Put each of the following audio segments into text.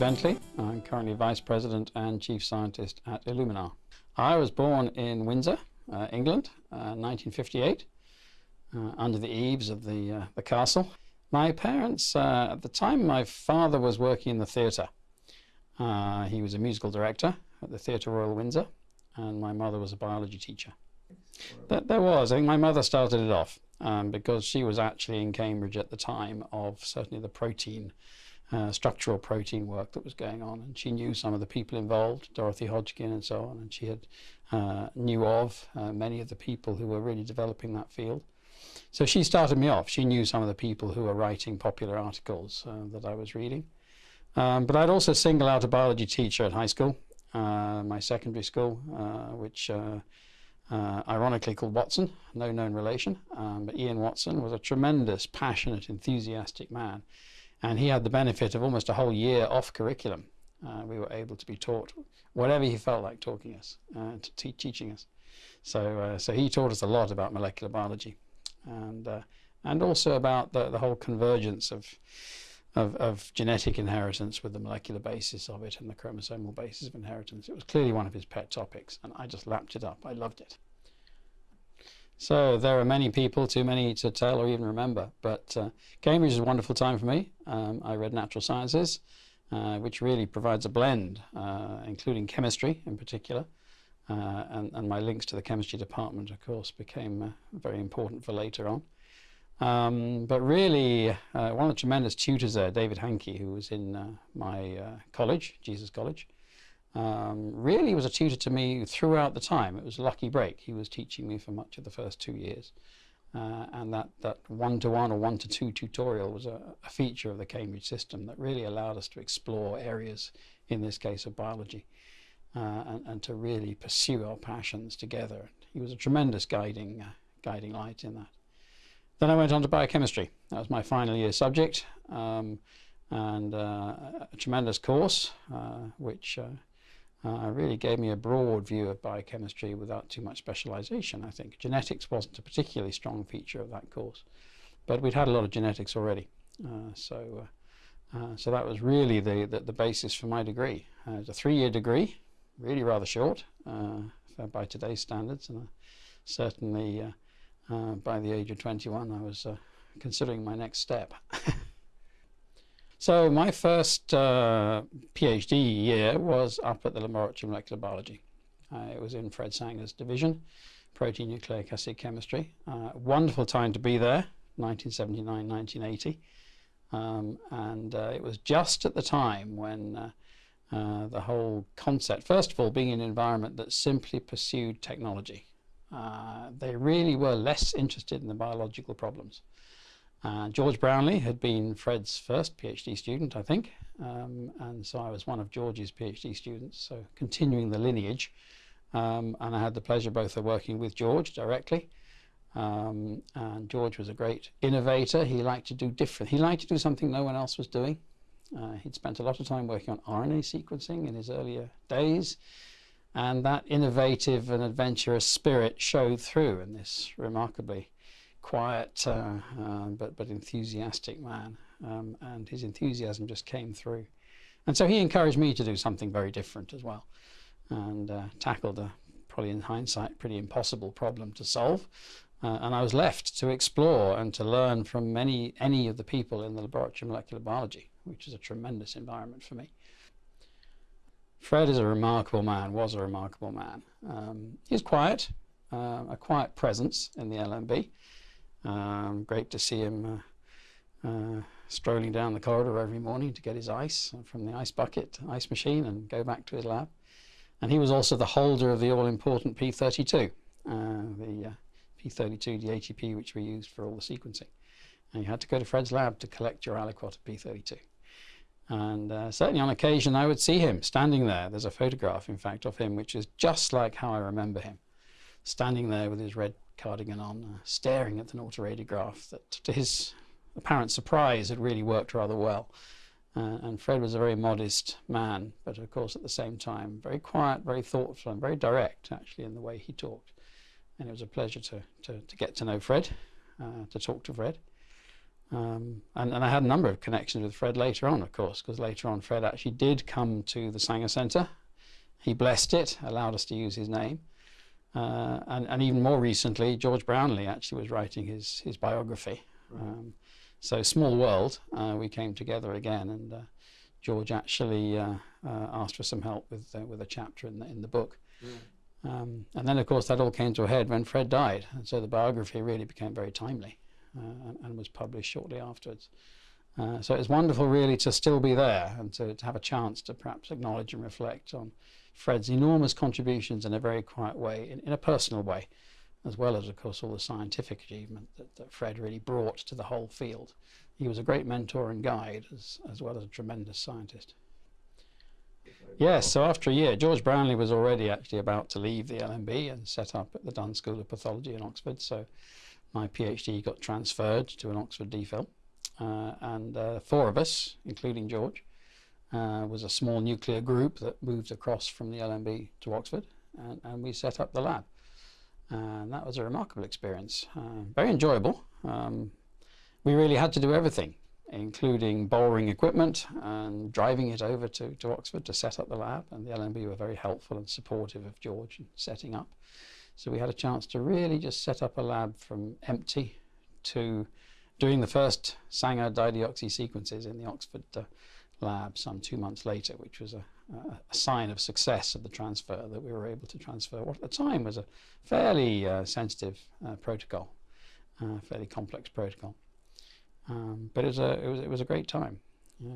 Bentley. I'm currently Vice President and Chief Scientist at Illumina. I was born in Windsor, uh, England, uh, 1958, uh, under the eaves of the, uh, the castle. My parents, uh, at the time, my father was working in the theatre. Uh, he was a musical director at the Theatre Royal Windsor, and my mother was a biology teacher. There, there was. I think my mother started it off um, because she was actually in Cambridge at the time of certainly the protein, uh, structural protein work that was going on, and she knew some of the people involved, Dorothy Hodgkin and so on, and she had uh, knew of uh, many of the people who were really developing that field. So she started me off. She knew some of the people who were writing popular articles uh, that I was reading. Um, but I'd also single out a biology teacher at high school, uh, my secondary school, uh, which uh, uh, ironically called Watson, no known relation. Um, but Ian Watson was a tremendous, passionate, enthusiastic man. And he had the benefit of almost a whole year off curriculum. Uh, we were able to be taught whatever he felt like talking us, uh, teaching us. So, uh, so he taught us a lot about molecular biology, and uh, and also about the, the whole convergence of, of of genetic inheritance with the molecular basis of it and the chromosomal basis of inheritance. It was clearly one of his pet topics, and I just lapped it up. I loved it. So there are many people, too many to tell or even remember, but uh, Cambridge is a wonderful time for me. Um, I read natural sciences, uh, which really provides a blend, uh, including chemistry in particular. Uh, and, and, my links to the chemistry department, of course, became uh, very important for later on. Um, but really, uh, one of the tremendous tutors there, David Hankey, who was in my college, Jesus College, um, really was a tutor to me throughout the time. It was a lucky break. He was teaching me for much of the first two years. Uh, and that, that one-to-one or one-to-two tutorial was a, a, feature of the Cambridge system that really allowed us to explore areas, in this case of biology, uh, and, and, to really pursue our passions together. He was a tremendous guiding, uh, guiding light in that. Then I went on to biochemistry. That was my final year subject, um, and uh, a tremendous course, uh, which uh, uh, really gave me a broad view of biochemistry without too much specialization, I think. Genetics wasn't a particularly strong feature of that course, but we'd had a lot of genetics already. Uh, so, uh, uh so that was really the, the, the, basis for my degree. Uh, it's a three-year degree, really rather short uh, by today's standards, and certainly by the age of 21 I was considering my next step. So my first uh, PhD year was up at the Laboratory of Molecular Biology. Uh, it was in Fred Sanger's division, protein nucleic acid chemistry. Uh, wonderful time to be there, 1979, 1980. Um, and uh, it was just at the time when uh, uh, the whole concept, first of all, being an environment that simply pursued technology. they really were less interested in the biological problems. Uh, George Brownlee had been Fred's first PhD student, I think, um, and so I was one of George's PhD students, so continuing the lineage. Um, and I had the pleasure both of working with George directly. Um, and George was a great innovator. He liked to do different. He liked to do something no one else was doing. Uh, he'd spent a lot of time working on RNA sequencing in his earlier days. And that innovative and adventurous spirit showed through in this remarkably quiet uh, uh, but, but enthusiastic man. Um, and his enthusiasm just came through. And so he encouraged me to do something very different as well and uh, tackled a, probably in hindsight, pretty impossible problem to solve. Uh, and I was left to explore and to learn from many, any of the people in the Laboratory of Molecular Biology, which is a tremendous environment for me. Fred is a remarkable man, was a remarkable man. Um, he's quiet, uh, a quiet presence in the LMB. Um, great to see him uh, uh, strolling down the corridor every morning to get his ice from the ice bucket, ice machine, and go back to his lab. And he was also the holder of the all-important P32, uh, the uh, P32 DHEP, which we used for all the sequencing. And you had to go to Fred's lab to collect your aliquot of P32. And uh, certainly on occasion I would see him standing there. There's a photograph, in fact, of him, which is just like how I remember him, standing there with his red cardigan on, uh, staring at an autoradiograph that, to his apparent surprise, had really worked rather well. Uh, and Fred was a very modest man, but of course at the same time very quiet, very thoughtful, and very direct actually in the way he talked. And it was a pleasure to, to, to get to know Fred, uh, to talk to Fred. Um, and, and I had a number of connections with Fred later on, of course, because later on Fred actually did come to the Sanger Centre. He blessed it, allowed us to use his name. Uh, and, and even more recently, George Brownlee actually was writing his, his biography. Right. Um, so, small world, uh, we came together again, and uh, George actually uh, uh, asked for some help with, uh, with a chapter in the, in the book. Mm. Um, and then, of course, that all came to a head when Fred died. And so the biography really became very timely and, and, was published shortly afterwards. so it's wonderful, really, to still be there and to, to have a chance to perhaps acknowledge and reflect on Fred's enormous contributions in a very quiet way, in, in a personal way, as well as, of course, all the scientific achievement that, that Fred really brought to the whole field. He was a great mentor and guide, as, as well as a tremendous scientist. Yes, so after a year, George Brownlee was already actually about to leave the LMB and set up at the Dunn School of Pathology in Oxford. So my PhD got transferred to an Oxford DPhil. Uh, and uh, four of us, including George, uh, was a small nuclear group that moved across from the LMB to Oxford, and, and we set up the lab. And that was a remarkable experience, uh, very enjoyable. Um, we really had to do everything, including borrowing equipment and driving it over to, to Oxford to set up the lab. And the LMB were very helpful and supportive of George in setting up. So we had a chance to really just set up a lab from empty to doing the first Sanger dideoxy sequences in the Oxford uh, lab some two months later, which was a, a, sign of success of the transfer that we were able to transfer what at the time was a fairly uh, sensitive uh, protocol, uh, fairly complex protocol. Um, but it was, a, it, was, it was a great time. Yeah.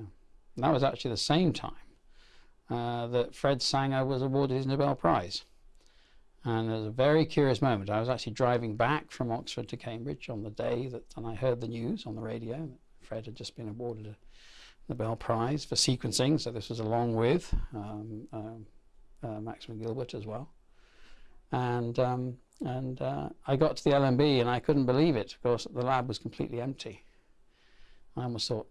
And that was actually the same time uh, that Fred Sanger was awarded his Nobel Prize. And it was a very curious moment. I was actually driving back from Oxford to Cambridge on the day that, and I heard the news on the radio that Fred had just been awarded a Nobel Prize for sequencing, so this was along with um, uh, uh, Maximilian Gilbert as well. And, um, and uh, I got to the LMB and I couldn't believe it. Of course, the lab was completely empty. I almost thought,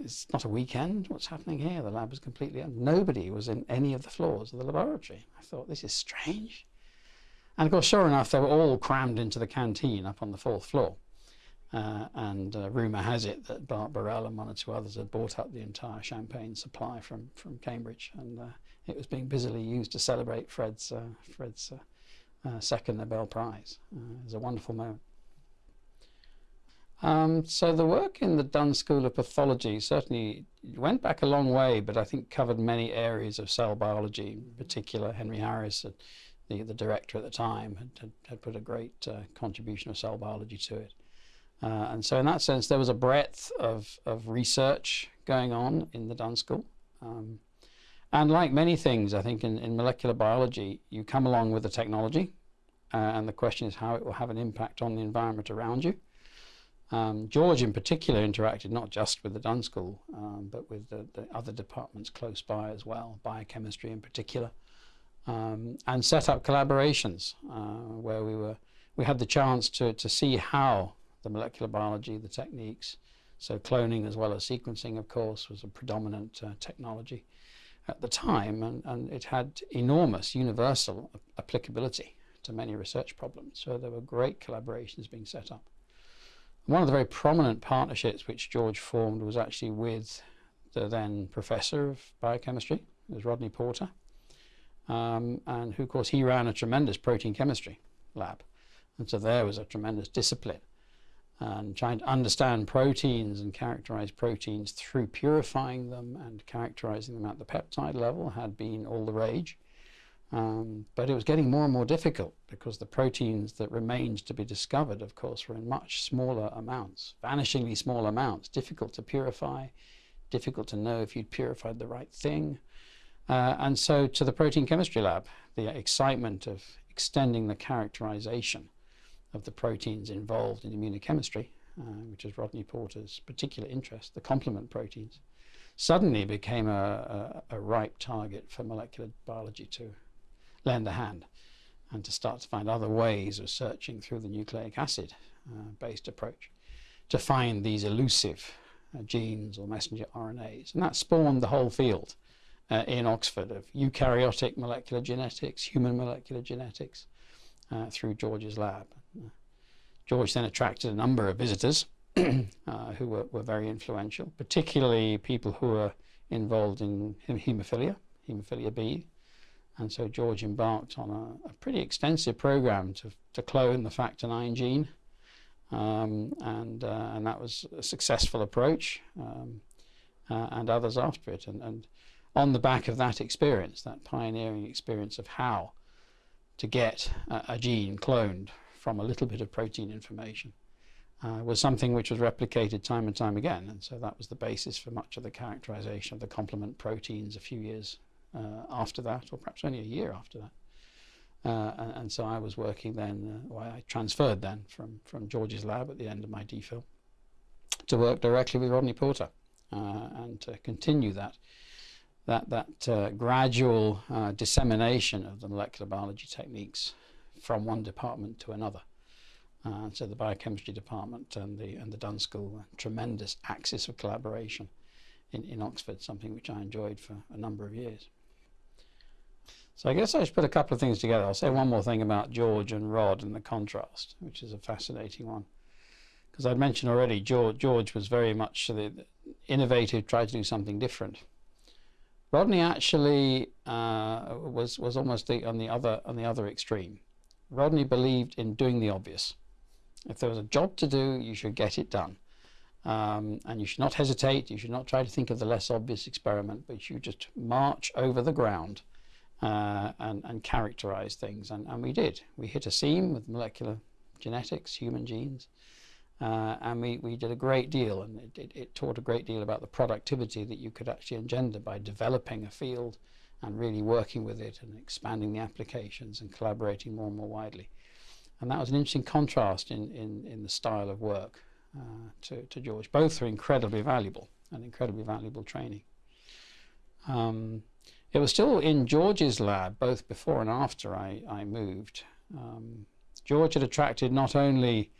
it's not a weekend. What's happening here? The lab was completely empty. Nobody was in any of the floors of the laboratory. I thought, this is strange. And of course, sure enough, they were all crammed into the canteen up on the fourth floor. Uh, and uh, rumour has it that Bart Barrell and one or two others had bought up the entire champagne supply from, from Cambridge, and uh, it was being busily used to celebrate Fred's, uh, Fred's uh, uh, second Nobel Prize. it was a wonderful moment. Um, so the work in the Dunn School of Pathology certainly went back a long way, but I think covered many areas of cell biology. In particular, Henry Harris, the, the director at the time, had, had, had put a great contribution of cell biology to it. Uh, and so in that sense, there was a breadth of, of research going on in the Dunn School. Um, and like many things, I think in, in molecular biology, you come along with the technology, uh, and the question is how it will have an impact on the environment around you. Um, George in particular interacted not just with the Dunn School, um, but with the, the, other departments close by as well, biochemistry in particular, um, and set up collaborations uh, where we were we had the chance to, to see how the molecular biology, the techniques. So cloning as well as sequencing, of course, was a predominant uh, technology at the time, and, and it had enormous universal applicability to many research problems. So there were great collaborations being set up. One of the very prominent partnerships which George formed was actually with the then professor of biochemistry, it was Rodney Porter, um, and who, of course, he ran a tremendous protein chemistry lab. And so there was a tremendous discipline and trying to understand proteins and characterize proteins through purifying them and characterizing them at the peptide level had been all the rage. Um, but it was getting more and more difficult because the proteins that remained to be discovered, of course, were in much smaller amounts, vanishingly small amounts, difficult to purify, difficult to know if you'd purified the right thing. Uh, and so to the protein chemistry lab, the excitement of extending the characterization of the proteins involved in immunochemistry, uh, which is Rodney Porter's particular interest, the complement proteins, suddenly became a, a, a, ripe target for molecular biology to lend a hand and to start to find other ways of searching through the nucleic acid uh, based approach to find these elusive uh, genes or messenger RNAs. And that spawned the whole field uh, in Oxford of eukaryotic molecular genetics, human molecular genetics, uh, through George's lab. George then attracted a number of visitors uh, who were, were very influential, particularly people who were involved in haemophilia, haemophilia B. And so George embarked on a, a pretty extensive program to, to clone the factor IX gene. Um, and, uh, and that was a successful approach, um, uh, and others after it. And, and on the back of that experience, that pioneering experience of how to get a, a gene cloned from a little bit of protein information, uh, was something which was replicated time and time again. And so that was the basis for much of the characterization of the complement proteins a few years uh, after that, or perhaps only a year after that. Uh, and, and, so I was working then, uh, well, I transferred then from, from George's lab at the end of my DPhil to work directly with Rodney Porter uh, and to continue that that, that uh, gradual uh, dissemination of the molecular biology techniques from one department to another. Uh, so the biochemistry department and the and the Dunn School, tremendous axis of collaboration in, in Oxford, something which I enjoyed for a number of years. So I guess I should put a couple of things together. I'll say one more thing about George and Rod and the contrast, which is a fascinating one. Because I'd mentioned already, George, George was very much the, the innovative, tried to do something different. Rodney actually uh, was was almost the, on the other on the other extreme. Rodney believed in doing the obvious. If there was a job to do, you should get it done. Um, and you should not hesitate. You should not try to think of the less obvious experiment, but you just march over the ground uh, and, and characterize things. And, and we did. We hit a seam with molecular genetics, human genes, uh, and we, we did a great deal. And it, it, it, taught a great deal about the productivity that you could actually engender by developing a field and really working with it and expanding the applications and collaborating more and more widely. And that was an interesting contrast in, in, in the style of work uh, to, to George. Both are incredibly valuable and incredibly valuable training. Um, it was still in George's lab, both before and after I, I moved. Um, George had attracted not only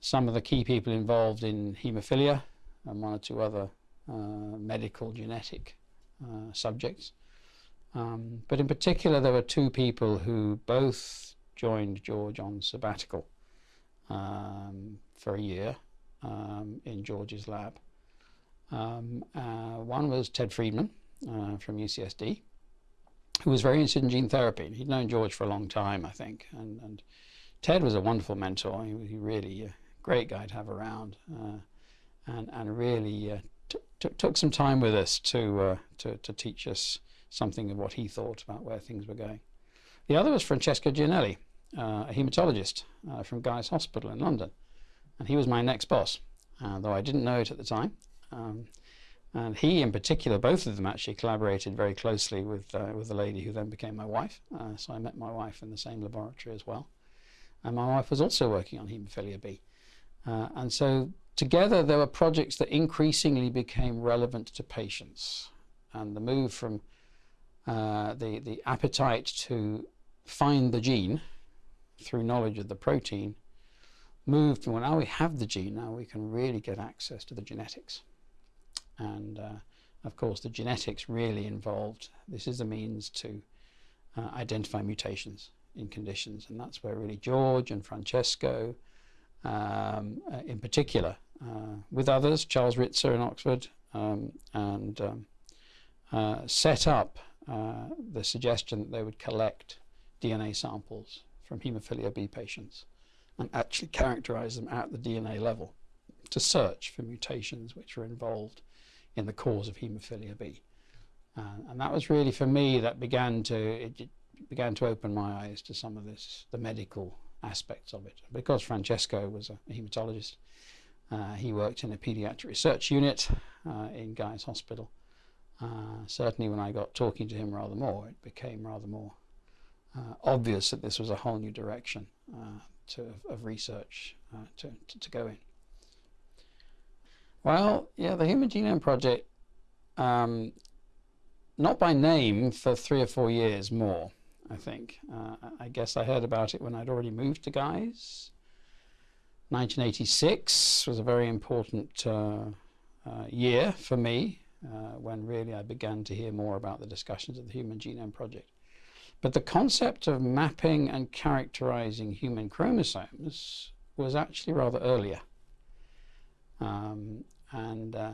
some of the key people involved in haemophilia and one or two other uh, medical genetic uh, subjects, um, but in particular there were two people who both joined George on sabbatical um, for a year um, in George's lab. Um, uh, one was Ted Friedmann uh, from UCSD, who was very interested in gene therapy. He'd known George for a long time, I think, and, and Ted was a wonderful mentor. He, was really a great guy to have around, uh, and and really uh, took some time with us to, uh, to to teach us something of what he thought about where things were going. The other was Francesco Giannelli, uh, a hematologist uh, from Guy's Hospital in London. And he was my next boss, uh, though I didn't know it at the time. Um, and he, in particular, both of them actually collaborated very closely with, uh, with the lady who then became my wife. Uh, so I met my wife in the same laboratory as well. And my wife was also working on haemophilia B. Uh, and so together there were projects that increasingly became relevant to patients. And the move from the, the appetite to find the gene through knowledge of the protein, moved from, well, now we have the gene, now we can really get access to the genetics. And uh, of course, the genetics really involved, this is a means to uh, identify mutations in conditions. And that's where really George and Francesco, um, uh, in particular, uh, with others, Charles Rizza in Oxford, um, and um, uh, set up uh, the suggestion that they would collect DNA samples from haemophilia B patients and actually characterize them at the DNA level to search for mutations which are involved in the cause of haemophilia B. Uh, and that was really for me that began to it, began to open my eyes to some of this the medical aspects of it. Because Francesco was a hematologist, uh, he worked in a pediatric research unit uh, in Guy's Hospital. Uh, certainly, when I got talking to him rather more, it became rather more uh, obvious that this was a whole new direction uh, to, of research uh, to, to, to, go in. Well, yeah, the Human Genome Project, um, not by name for three or four years more, I think. Uh, I guess I heard about it when I'd already moved to Guy's. 1986 was a very important year for me when really I began to hear more about the discussions of the Human Genome Project. But the concept of mapping and characterizing human chromosomes was actually rather earlier. Um, and uh,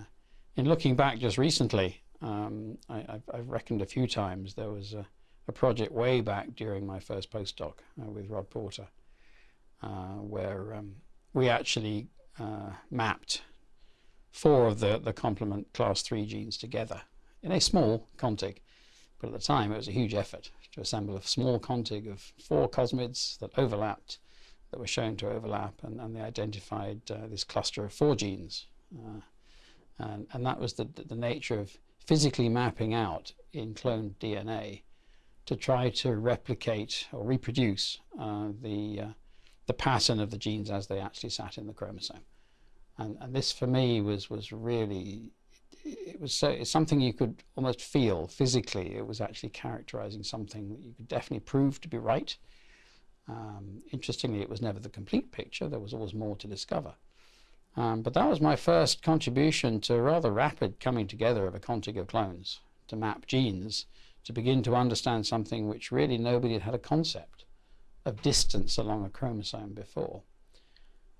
in looking back just recently, um, I, have I've reckoned a few times there was a, a, project way back during my first postdoc uh, with Rod Porter, uh, where um, we actually uh, mapped four of the, the complement class 3 genes together in a small contig. But at the time, it was a huge effort to assemble a small contig of four cosmids that overlapped, that were shown to overlap, and, and they identified uh, this cluster of four genes. Uh, and, and that was the, the nature of physically mapping out in cloned DNA to try to replicate or reproduce uh, the, uh, the pattern of the genes as they actually sat in the chromosome. And, and this for me was, was really it was so it's something you could almost feel physically. It was actually characterizing something that you could definitely prove to be right. Um, interestingly, it was never the complete picture. There was always more to discover. Um, but that was my first contribution to a rather rapid coming together of a contig of clones to map genes to begin to understand something which really nobody had had a concept of distance along a chromosome before.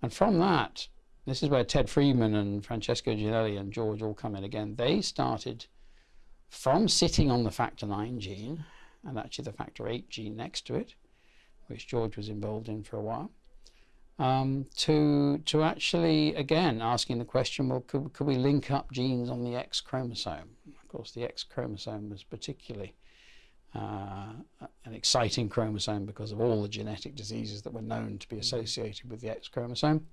And from that, this is where Ted Friedmann and Francesco Giannelli and George all come in again. They started from sitting on the factor 9 gene, and actually the factor 8 gene next to it, which George was involved in for a while, um, to, to actually, again, asking the question, well, could, could we link up genes on the X chromosome? Of course, the X chromosome was particularly uh, an exciting chromosome because of all the genetic diseases that were known to be associated with the X chromosome.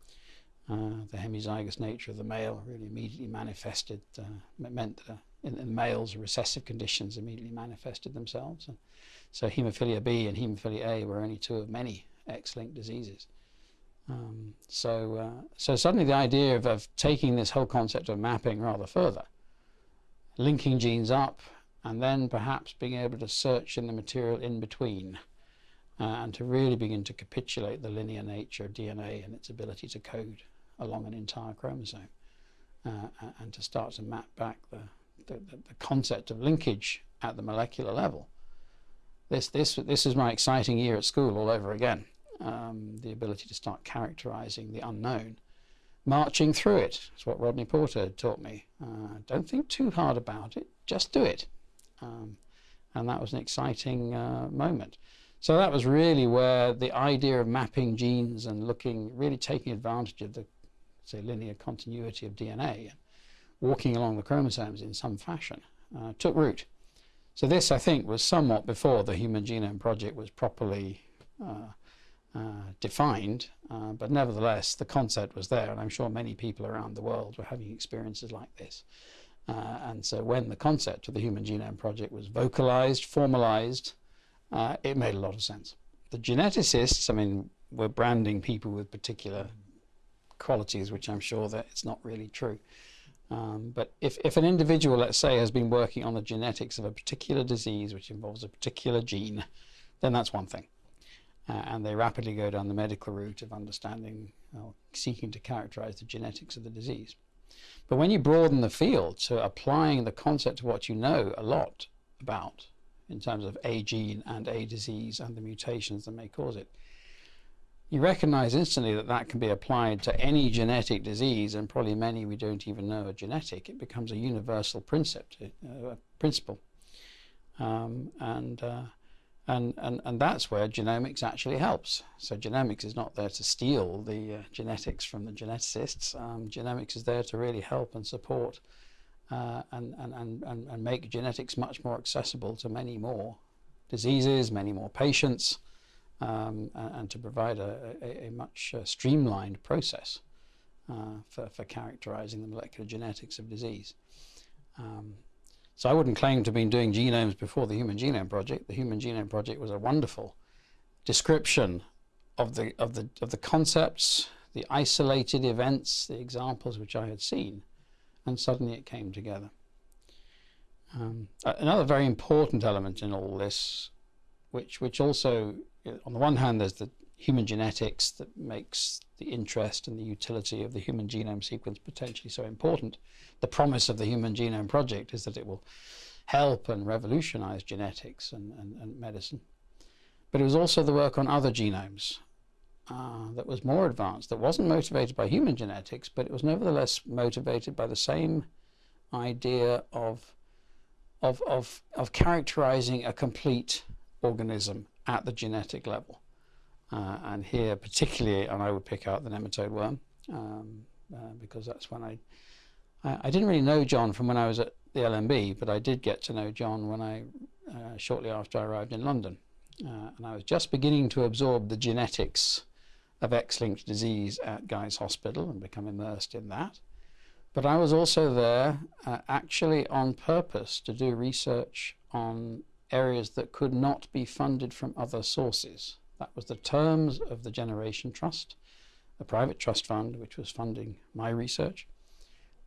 Uh, the hemizygous nature of the male really immediately manifested, uh, meant that uh, in, in, males recessive conditions immediately manifested themselves. And so hemophilia B and hemophilia A were only two of many X-linked diseases. Um, so, uh, so suddenly the idea of, of taking this whole concept of mapping rather further, linking genes up, and then perhaps being able to search in the material in between, uh, and to really begin to capitulate the linear nature of DNA and its ability to code along an entire chromosome uh, and to start to map back the, the, the, concept of linkage at the molecular level. This, this, this is my exciting year at school all over again. Um, the ability to start characterizing the unknown. Marching through it. is what Rodney Porter taught me. Uh, don't think too hard about it, just do it. Um, and that was an exciting uh, moment. So that was really where the idea of mapping genes and looking, really taking advantage of the say, linear continuity of DNA walking along the chromosomes in some fashion, uh, took root. So this, I think, was somewhat before the Human Genome Project was properly uh, uh, defined, uh, but nevertheless, the concept was there, and I'm sure many people around the world were having experiences like this. Uh, and so when the concept of the Human Genome Project was vocalized, formalized, uh, it made a lot of sense. The geneticists, I mean, were branding people with particular qualities, which I'm sure that it's not really true. Um, but if, if an individual, let's say, has been working on the genetics of a particular disease which involves a particular gene, then that's one thing. Uh, and they rapidly go down the medical route of understanding, or seeking to characterize the genetics of the disease. But when you broaden the field to applying the concept of what you know a lot about in terms of a gene and a disease and the mutations that may cause it, you recognize instantly that that can be applied to any genetic disease, and probably many we don't even know are genetic. It becomes a universal principle, uh, principle. Um, and, uh, and, and, and that's where genomics actually helps. So genomics is not there to steal the uh, genetics from the geneticists. Um, genomics is there to really help and support uh, and, and, and, and make genetics much more accessible to many more diseases, many more patients, um, and, to provide a, a, a much uh, streamlined process uh, for, for characterizing the molecular genetics of disease. Um, so I wouldn't claim to have been doing genomes before the Human Genome Project. The Human Genome Project was a wonderful description of the, of the, of the concepts, the isolated events, the examples which I had seen, and suddenly it came together. Um, another very important element in all this, which, which also on the one hand, there's the human genetics that makes the interest and the utility of the human genome sequence potentially so important. The promise of the Human Genome Project is that it will help and revolutionize genetics and, and, and medicine. But it was also the work on other genomes, uh, that was more advanced, that wasn't motivated by human genetics, but it was nevertheless motivated by the same idea of, of, of, of characterizing a complete organism at the genetic level. Uh, and here particularly, and I would pick out the nematode worm, um, uh, because that's when I, I, I, didn't really know John from when I was at the LMB, but I did get to know John when I, uh, shortly after I arrived in London. Uh, and I was just beginning to absorb the genetics of X-linked disease at Guy's Hospital and become immersed in that. But I was also there uh, actually on purpose to do research on areas that could not be funded from other sources. That was the terms of the Generation Trust, a private trust fund which was funding my research.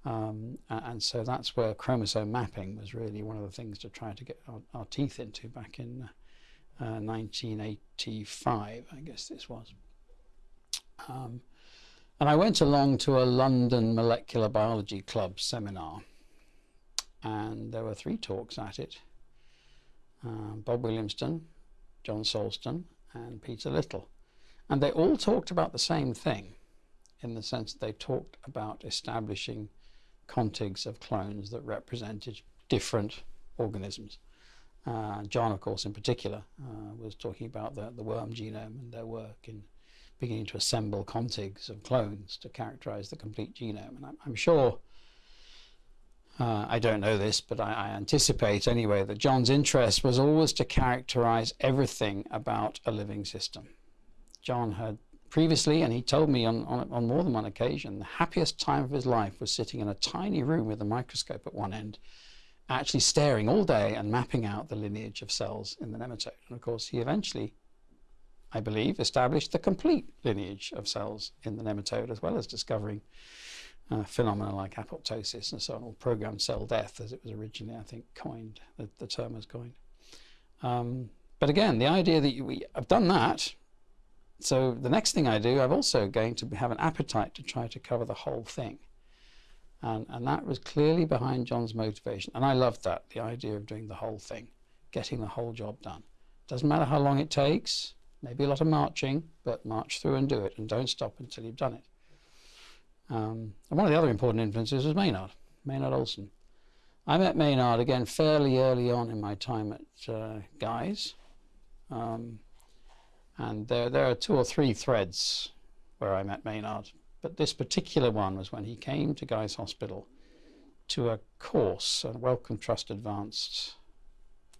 Um, and so that's where chromosome mapping was really one of the things to try to get our, our teeth into back in uh, 1985, I guess this was. Um, and I went along to a London Molecular Biology Club seminar, and there were three talks at it. Uh, Bob Williamson, John Sulston, and Peter Little. And they all talked about the same thing, in the sense that they talked about establishing contigs of clones that represented different organisms. Uh, John, of course, in particular, uh, was talking about the, the worm genome and their work in beginning to assemble contigs of clones to characterize the complete genome. And I'm, I'm sure, uh, I don't know this, but I, I, anticipate anyway that John's interest was always to characterize everything about a living system. John had previously, and he told me on, on, on more than one occasion, the happiest time of his life was sitting in a tiny room with a microscope at one end actually staring all day and mapping out the lineage of cells in the nematode. And of course, he eventually, I believe, established the complete lineage of cells in the nematode, as well as discovering uh, phenomena like apoptosis and so on, or programmed cell death, as it was originally, I think, coined, the, the term was coined. Um, but again, the idea that you, we, I've done that, so the next thing I do, I'm also going to have an appetite to try to cover the whole thing. And, and that was clearly behind John's motivation. And I loved that, the idea of doing the whole thing, getting the whole job done. Doesn't matter how long it takes, maybe a lot of marching, but march through and do it and don't stop until you've done it. Um, and one of the other important influences was Maynard, Maynard Olson. I met Maynard again fairly early on in my time at uh, Guy's. Um, and there, there are two or three threads where I met Maynard. But this particular one was when he came to Guy's Hospital to a course, a Wellcome Trust Advanced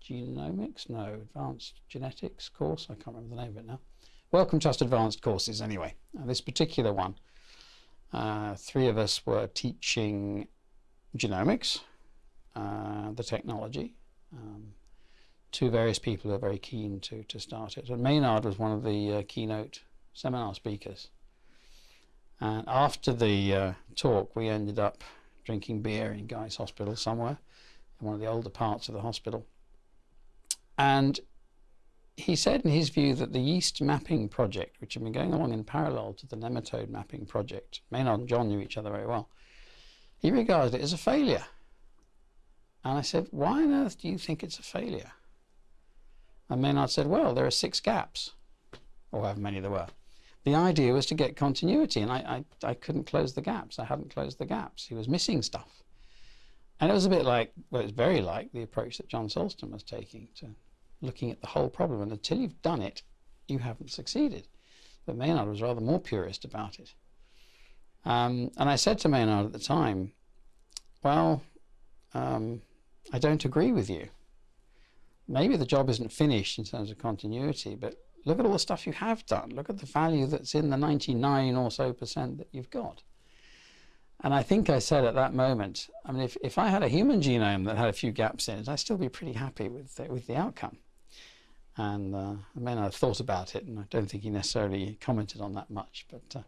Genomics? No, Advanced Genetics course. I can't remember the name of it now. Wellcome Trust Advanced courses, anyway. Uh, this particular one, uh, three of us were teaching genomics, uh, the technology. Um, two various people who are very keen to, to start it. And Maynard was one of the uh, keynote seminar speakers. And after the uh, talk, we ended up drinking beer in Guy's Hospital somewhere, in one of the older parts of the hospital. And he said in his view that the yeast mapping project, which had been going along in parallel to the nematode mapping project, Maynard and John knew each other very well, he regarded it as a failure. And I said, why on earth do you think it's a failure? And Maynard said, well, there are six gaps, or however many there were the idea was to get continuity, and I, I, I couldn't close the gaps. I hadn't closed the gaps. He was missing stuff. And it was a bit like, well, it's very like the approach that John Sulston was taking to looking at the whole problem. And until you've done it, you haven't succeeded. But Maynard was rather more purist about it. Um, and I said to Maynard at the time, well, um, I don't agree with you. Maybe the job isn't finished in terms of continuity, but Look at all the stuff you have done. Look at the value that's in the 99 or so percent that you've got. And I think I said at that moment, I mean, if, if I had a human genome that had a few gaps in it, I'd still be pretty happy with the, with the outcome. And uh, I mean, I thought about it, and I don't think he necessarily commented on that much, but uh,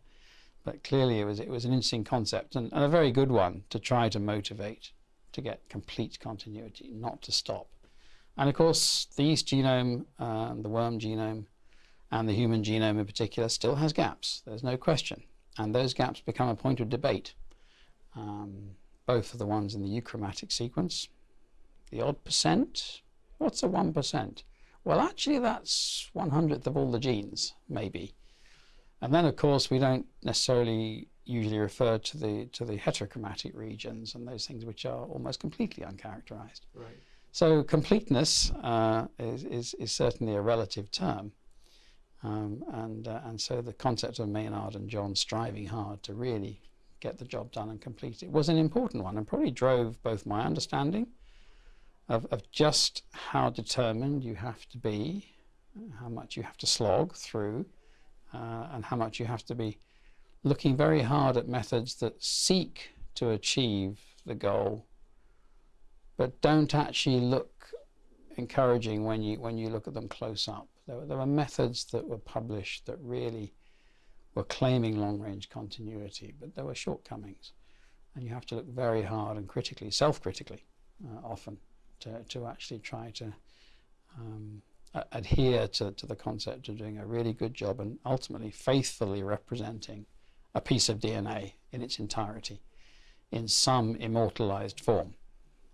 but clearly it was it was an interesting concept and, and a very good one to try to motivate to get complete continuity, not to stop. And of course, the yeast genome, uh, the worm genome, and the human genome in particular still has gaps, there's no question. And those gaps become a point of debate. Um, both of the ones in the euchromatic sequence, the odd percent, what's a 1%? Well, actually that's one hundredth of all the genes, maybe. And then, of course, we don't necessarily usually refer to the to the heterochromatic regions and those things which are almost completely uncharacterized. Right. So completeness uh, is, is, is certainly a relative term. Um, and, uh, and so the concept of Maynard and John striving hard to really get the job done and complete it was an important one and probably drove both my understanding of, of just how determined you have to be, how much you have to slog through, uh, and how much you have to be looking very hard at methods that seek to achieve the goal but don't actually look encouraging when you when you look at them close up. There, there were methods that were published that really were claiming long-range continuity, but there were shortcomings, and you have to look very hard and critically, self-critically, uh, often, to to actually try to um, adhere to, to the concept of doing a really good job and ultimately faithfully representing a piece of DNA in its entirety in some immortalized form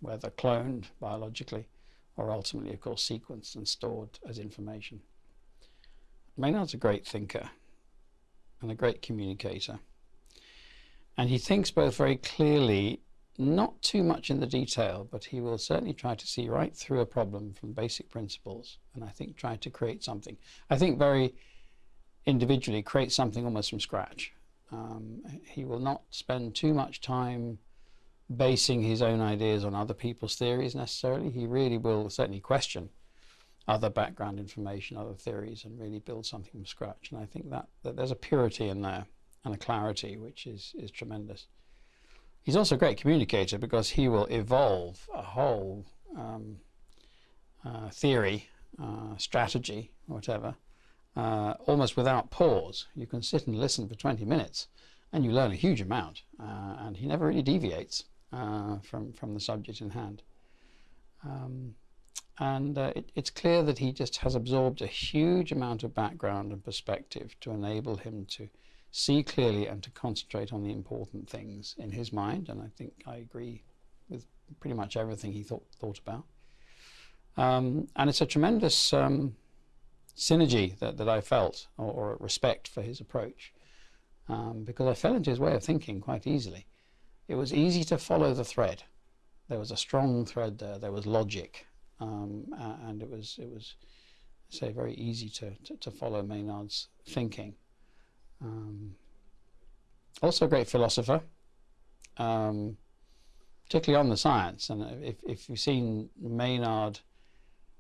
whether cloned biologically or ultimately, of course, sequenced and stored as information. Maynard's a great thinker and a great communicator. And he thinks both very clearly, not too much in the detail, but he will certainly try to see right through a problem from basic principles and I think try to create something. I think very individually create something almost from scratch. Um, he will not spend too much time basing his own ideas on other people's theories necessarily. He really will certainly question other background information, other theories, and really build something from scratch. And I think that, that there's a purity in there and a clarity which is, is tremendous. He's also a great communicator because he will evolve a whole um, uh, theory, uh, strategy, whatever, uh, almost without pause. You can sit and listen for 20 minutes and you learn a huge amount. Uh, and he never really deviates uh, from, from the subject in hand. Um, and uh, it, it's clear that he just has absorbed a huge amount of background and perspective to enable him to see clearly and to concentrate on the important things in his mind. And I think I agree with pretty much everything he thought, thought about. Um, and it's a tremendous um, synergy that, that I felt, or, or, respect for his approach, um, because I fell into his way of thinking quite easily it was easy to follow the thread. There was a strong thread there. There was logic, um, and it was it was, say, very easy to to, to follow Maynard's thinking. Um, also, a great philosopher, um, particularly on the science. And if if you've seen Maynard,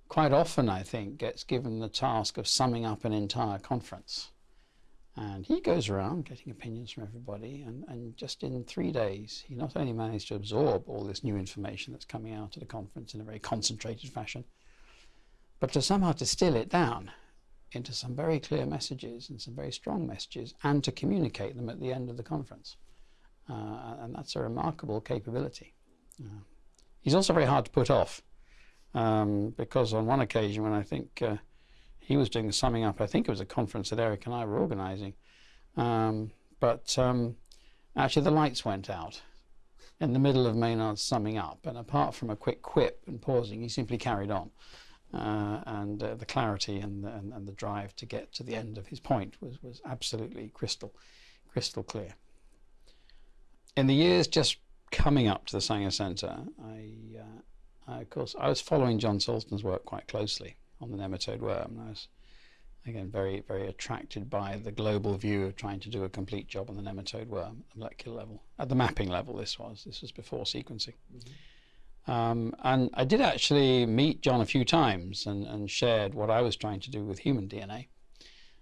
quite often I think gets given the task of summing up an entire conference. And he goes around getting opinions from everybody, and, and just in three days, he not only managed to absorb all this new information that's coming out at a conference in a very concentrated fashion, but to somehow distill it down into some very clear messages and some very strong messages, and to communicate them at the end of the conference. Uh, and that's a remarkable capability. Uh, he's also very hard to put off, um, because on one occasion when I think uh, he was doing the summing up. I think it was a conference that Eric and I were organizing. Um, but um, actually, the lights went out in the middle of Maynard's summing up. And apart from a quick quip and pausing, he simply carried on. Uh, and uh, the clarity and the, and, and, the drive to get to the end of his point was, was absolutely crystal, crystal clear. In the years just coming up to the Sanger Centre, I, uh, I, of course, I was following John Sulston's work quite closely on the nematode worm. I was again very very attracted by the global view of trying to do a complete job on the nematode worm at the molecular level, at the mapping level. This was this was before sequencing. Mm -hmm. Um, and I did actually meet John a few times and, and shared what I was trying to do with human DNA.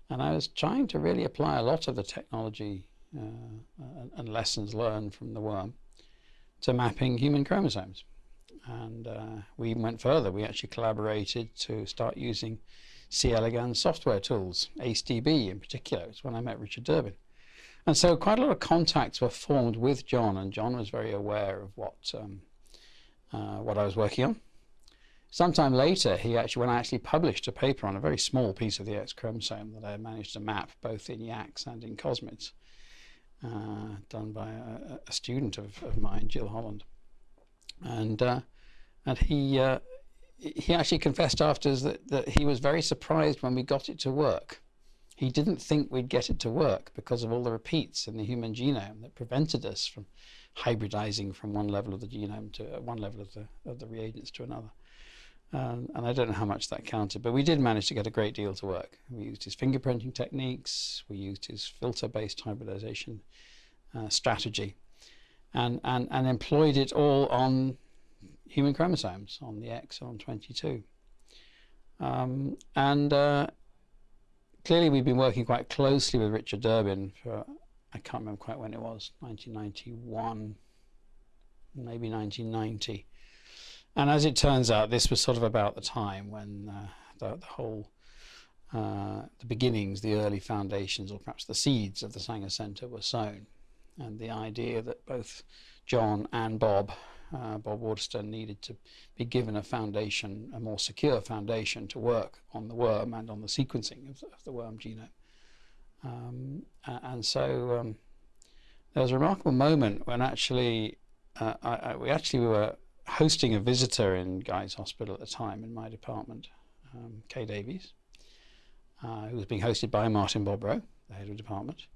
And I was trying to really apply a lot of the technology uh, and lessons learned from the worm to mapping human chromosomes and uh, we went further. We actually collaborated to start using C. elegans software tools, AceDB in particular. It's when I met Richard Durbin. And so quite a lot of contacts were formed with John, and John was very aware of what, um, uh, what I was working on. Sometime later, he actually, when I actually published a paper on a very small piece of the X chromosome that I managed to map both in YACS and in Cosmids, uh, done by a, a student of, of, mine, Jill Holland. And uh, and he uh, he actually confessed afterwards that, that he was very surprised when we got it to work. he didn't think we'd get it to work because of all the repeats in the human genome that prevented us from hybridizing from one level of the genome to uh, one level of the, of the reagents to another. Um, and I don't know how much that counted, but we did manage to get a great deal to work. We used his fingerprinting techniques, we used his filter-based hybridization uh, strategy, and, and, and employed it all on human chromosomes, on the X and 22. Um, and uh, clearly we've been working quite closely with Richard Durbin for, I can't remember quite when it was, 1991, maybe 1990 and as it turns out, this was sort of about the time when uh, the, the, whole, uh, the beginnings, the early foundations, or perhaps the seeds of the Sanger Centre were sown. And the idea that both John and Bob, uh, Bob Waterston, needed to be given a foundation, a more secure foundation to work on the worm and on the sequencing of, of the worm genome. Um, and so um, there was a remarkable moment when actually, uh, I, I, we actually were hosting a visitor in Guy's Hospital at the time in my department, um, Kay Davies, uh, who was being hosted by Martin Bobrow, the head of department,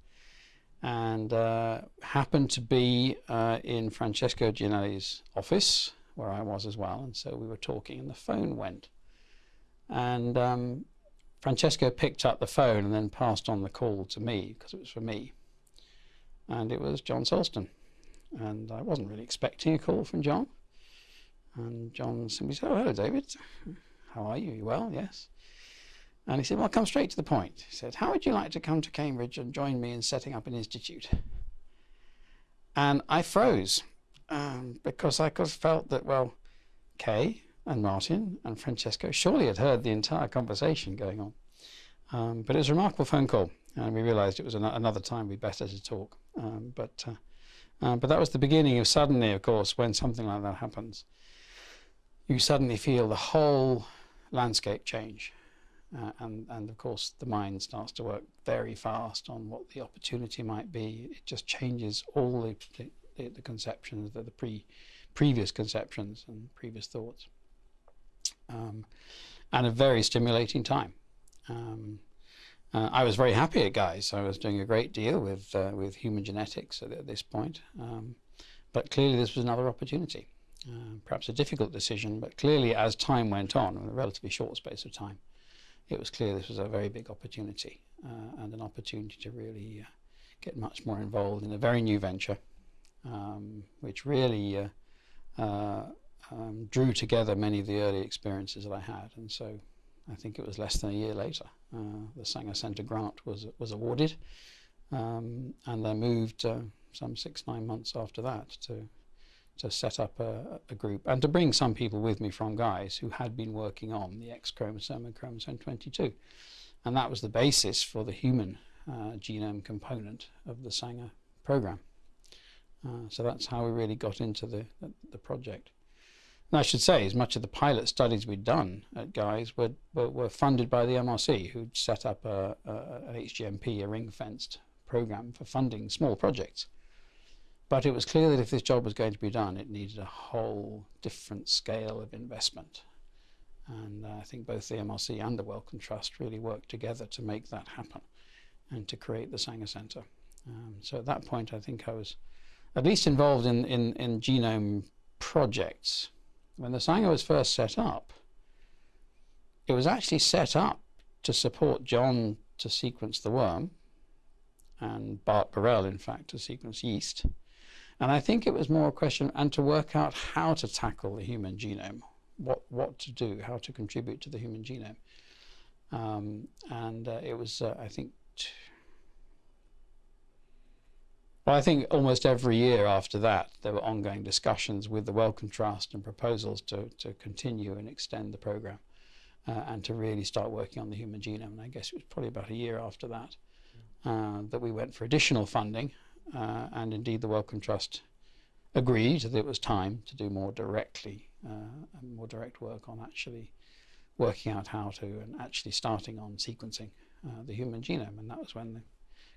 and uh, happened to be uh, in Francesco Giannelli's office, where I was as well, and so we were talking, and the phone went. And um, Francesco picked up the phone and then passed on the call to me, because it was for me. And it was John Sulston. And I wasn't really expecting a call from John. And John simply said, oh, hello, David. How are you? You well? Yes. And he said, well, I'll come straight to the point. He said, how would you like to come to Cambridge and join me in setting up an institute? And I froze um, because I felt that, well, Kay and Martin and Francesco surely had heard the entire conversation going on. Um, but it was a remarkable phone call, and we realized it was an another time we'd better to talk. Um, but, uh, uh, but that was the beginning of suddenly, of course, when something like that happens, you suddenly feel the whole landscape change. Uh, and, and of course, the mind starts to work very fast on what the opportunity might be. It just changes all the, the, the conceptions, the, the pre, previous conceptions and previous thoughts. Um, and a very stimulating time. Um, uh, I was very happy at Guy's. I was doing a great deal with uh, with human genetics at, at this point, um, but clearly this was another opportunity. Uh, perhaps a difficult decision, but clearly as time went on, in a relatively short space of time, it was clear this was a very big opportunity uh, and an opportunity to really uh, get much more involved in a very new venture, um, which really uh, uh, um, drew together many of the early experiences that I had. And so I think it was less than a year later, the Sanger Centre grant was, was awarded, um, and I moved some six, nine months after that to to set up a, a, group and to bring some people with me from Guy's who had been working on the X chromosome and chromosome 22. And that was the basis for the human uh, genome component of the Sanger program. Uh, so that's how we really got into the, the, project. And I should say, as much of the pilot studies we'd done at Guy's were, were, were funded by the MRC, who'd set up a, a, an HGMP, a ring-fenced program for funding small projects. But it was clear that if this job was going to be done, it needed a whole different scale of investment. And uh, I think both the MRC and the Wellcome Trust really worked together to make that happen and to create the Sanger Centre. Um, so at that point, I think I was at least involved in, in, in genome projects. When the Sanger was first set up, it was actually set up to support John to sequence the worm and Bart Barrell, in fact, to sequence yeast. And I think it was more a question and to work out how to tackle the human genome, what, what to do, how to contribute to the human genome. Um, and uh, it was, uh, I think, well, I think almost every year after that, there were ongoing discussions with the Wellcome Trust and proposals to, to continue and extend the program uh, and to really start working on the human genome. And I guess it was probably about a year after that uh, that we went for additional funding uh, and indeed the Wellcome Trust agreed that it was time to do more directly, uh, more direct work on actually working out how to and actually starting on sequencing uh, the human genome. And that was when the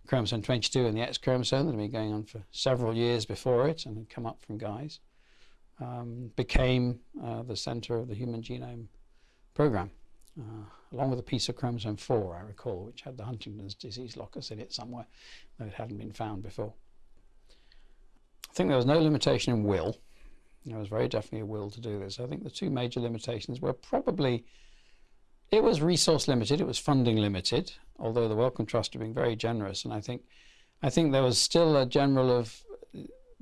chromosome 22 and the X chromosome that had been going on for several years before it and had come up from Guy's um, became uh, the center of the human genome program. uh, along with a piece of chromosome 4, I recall, which had the Huntington's disease locus in it somewhere, though it hadn't been found before. I think there was no limitation in will. There was very definitely a will to do this. I think the two major limitations were probably it was resource limited, it was funding limited, although the Wellcome Trust are been very generous, and I think I think there was still a general of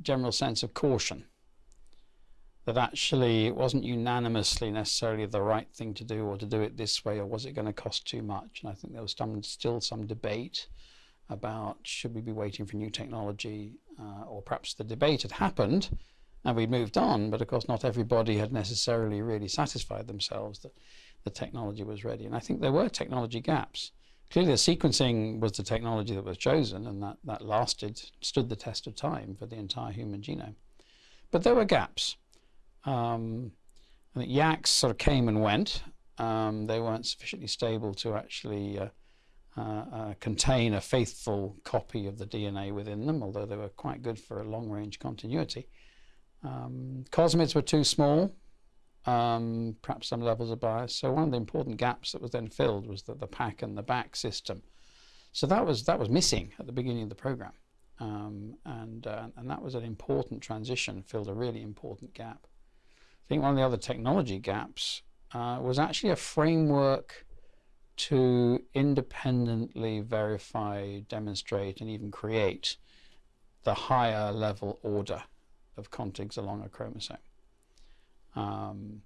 general sense of caution that actually it wasn't unanimously necessarily the right thing to do or to do it this way or was it going to cost too much? And I think there was some, still some debate about should we be waiting for new technology uh, or perhaps the debate had happened and we'd moved on but of course not everybody had necessarily really satisfied themselves that the technology was ready. And I think there were technology gaps. Clearly the sequencing was the technology that was chosen and that, that lasted stood the test of time for the entire human genome. But there were gaps. Um, I YACs sort of came and went. Um, they weren't sufficiently stable to actually uh, uh, uh, contain a faithful copy of the DNA within them, although they were quite good for a long-range continuity. Um, cosmids were too small, um, perhaps some levels of bias. So one of the important gaps that was then filled was the, the PAC and the BAC system. So that was that was missing at the beginning of the program, um, and uh, and that was an important transition, filled a really important gap. I think one of the other technology gaps uh, was actually a framework to independently verify, demonstrate, and even create the higher level order of contigs along a chromosome. Um,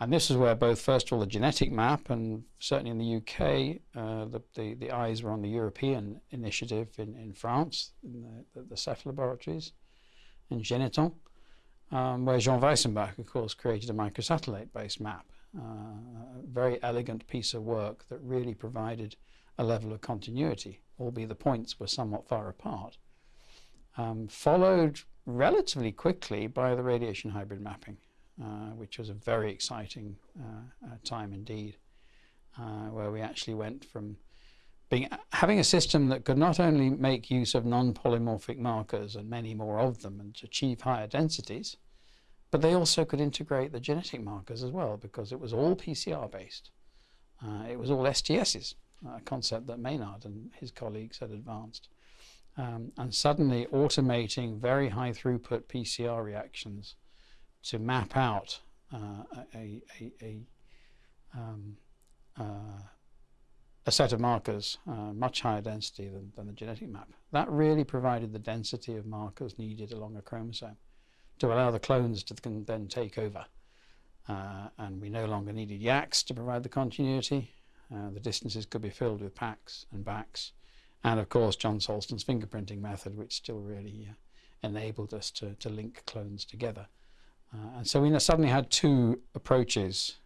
and this is where both, first of all, the genetic map, and certainly in the UK, uh, the, the, the, eyes were on the European initiative in, in France, in the, the, the Cepheid laboratories, in Généthon um, where Jean Weissenbach, of course, created a microsatellite-based map. Uh, a very elegant piece of work that really provided a level of continuity, albeit the points were somewhat far apart. Um, followed relatively quickly by the radiation hybrid mapping, which was a very exciting uh, uh time indeed, uh, where we actually went from being, having a system that could not only make use of non-polymorphic markers and many more of them and achieve higher densities, but they also could integrate the genetic markers as well because it was all PCR based. Uh, it was all STSs, a concept that Maynard and his colleagues had advanced. Um, and suddenly automating very high throughput PCR reactions to map out uh, a, a, a, um, uh, a set of markers, uh, much higher density than, than the genetic map. That really provided the density of markers needed along a chromosome to allow the clones to then take over. Uh, and we no longer needed YACs to provide the continuity. Uh, the distances could be filled with PACs and BACs. And of course, John Sulston's fingerprinting method, which still really uh, enabled us to, to link clones together. Uh, and so we suddenly had two approaches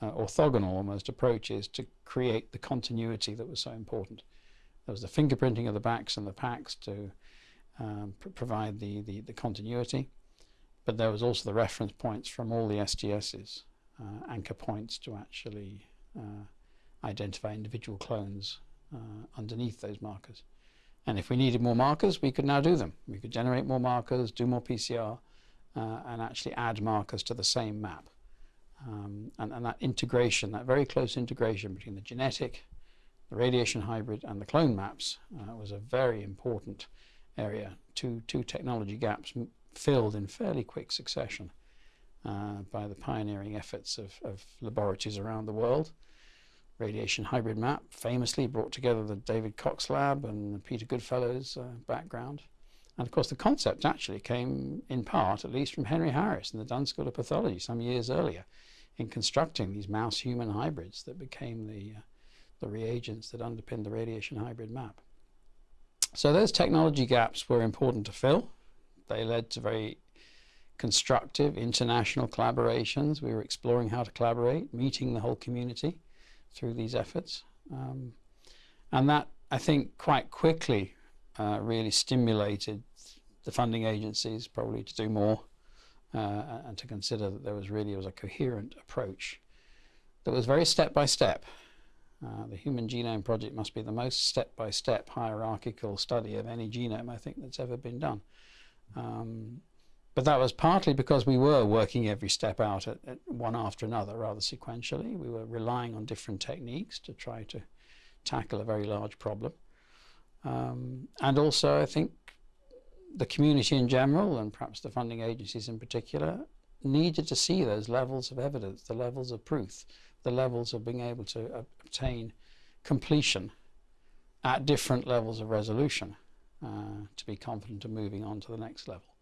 uh, orthogonal almost approaches to create the continuity that was so important. There was the fingerprinting of the BACs and the PACs to um, pr provide the, the, the, continuity, but there was also the reference points from all the STSs, uh, anchor points to actually uh, identify individual clones uh, underneath those markers. And if we needed more markers, we could now do them. We could generate more markers, do more PCR, uh, and actually add markers to the same map. Um, and, and, that integration, that very close integration between the genetic, the radiation hybrid, and the clone maps uh, was a very important area. Two, two technology gaps filled in fairly quick succession uh, by the pioneering efforts of, of, laboratories around the world. Radiation hybrid map famously brought together the David Cox lab and Peter Goodfellow's uh, background. And of course, the concept actually came in part, at least from Henry Harris in the Dunn School of Pathology some years earlier in constructing these mouse-human hybrids that became the, uh, the reagents that underpinned the radiation hybrid map. So those technology gaps were important to fill. They led to very constructive international collaborations. We were exploring how to collaborate, meeting the whole community through these efforts. Um, and that, I think, quite quickly uh, really stimulated the funding agencies probably to do more uh, and to consider that there was really was a coherent approach that was very step by step. Uh, the Human Genome Project must be the most step-by-step hierarchical study of any genome I think that's ever been done. Um, but that was partly because we were working every step out at, at one after another rather sequentially. We were relying on different techniques to try to tackle a very large problem. Um, and also, I think the community in general, and perhaps the funding agencies in particular, needed to see those levels of evidence, the levels of proof, the levels of being able to obtain completion at different levels of resolution uh, to be confident of moving on to the next level.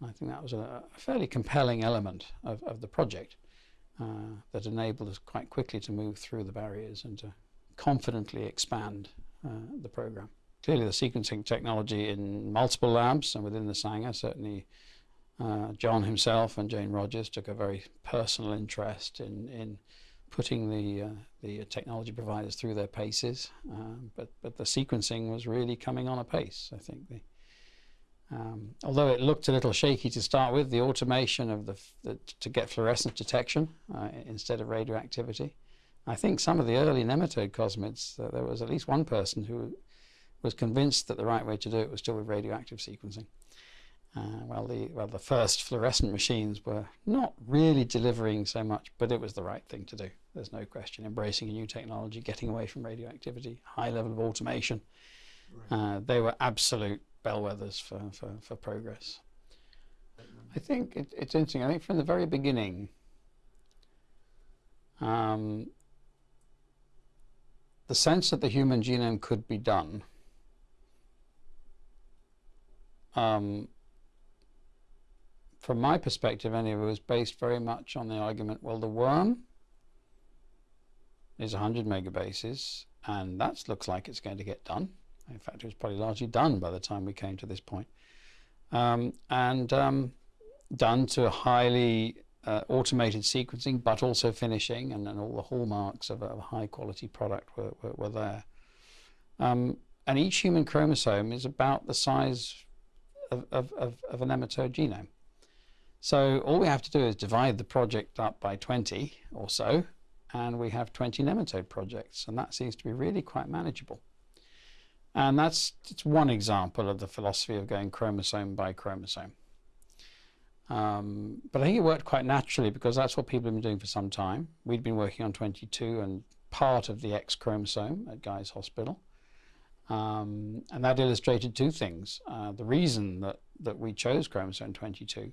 And I think that was a, a fairly compelling element of, of the project uh, that enabled us quite quickly to move through the barriers and to confidently expand uh, the program. Clearly the sequencing technology in multiple labs and within the Sanger, certainly uh, John himself and Jane Rogers took a very personal interest in, in putting the, uh, the technology providers through their paces, um, but, but the sequencing was really coming on a pace, I think. The, um, although it looked a little shaky to start with, the automation of the, the to get fluorescence detection uh, instead of radioactivity, I think some of the early nematode cosmids, uh, there was at least one person who was convinced that the right way to do it was still with radioactive sequencing. Uh, well, the well the first fluorescent machines were not really delivering so much, but it was the right thing to do. There's no question. Embracing a new technology, getting away from radioactivity, high level of automation, right. uh, they were absolute bellwethers for, for, for progress. I think it, it's interesting. I think from the very beginning, um, the sense that the human genome could be done um, from my perspective anyway it was based very much on the argument well the worm is 100 megabases and that looks like it's going to get done in fact it was probably largely done by the time we came to this point um, and um, done to a highly uh, automated sequencing, but also finishing, and, and all the hallmarks of a, of a high quality product were, were, were there. Um, and each human chromosome is about the size of, of, of, of a nematode genome. So all we have to do is divide the project up by 20 or so, and we have 20 nematode projects, and that seems to be really quite manageable. And that's, that's one example of the philosophy of going chromosome by chromosome. Um, but I think it worked quite naturally because that's what people have been doing for some time. We'd been working on 22 and part of the X chromosome at Guy's Hospital. Um, and that illustrated two things. Uh, the reason that, that we chose chromosome 22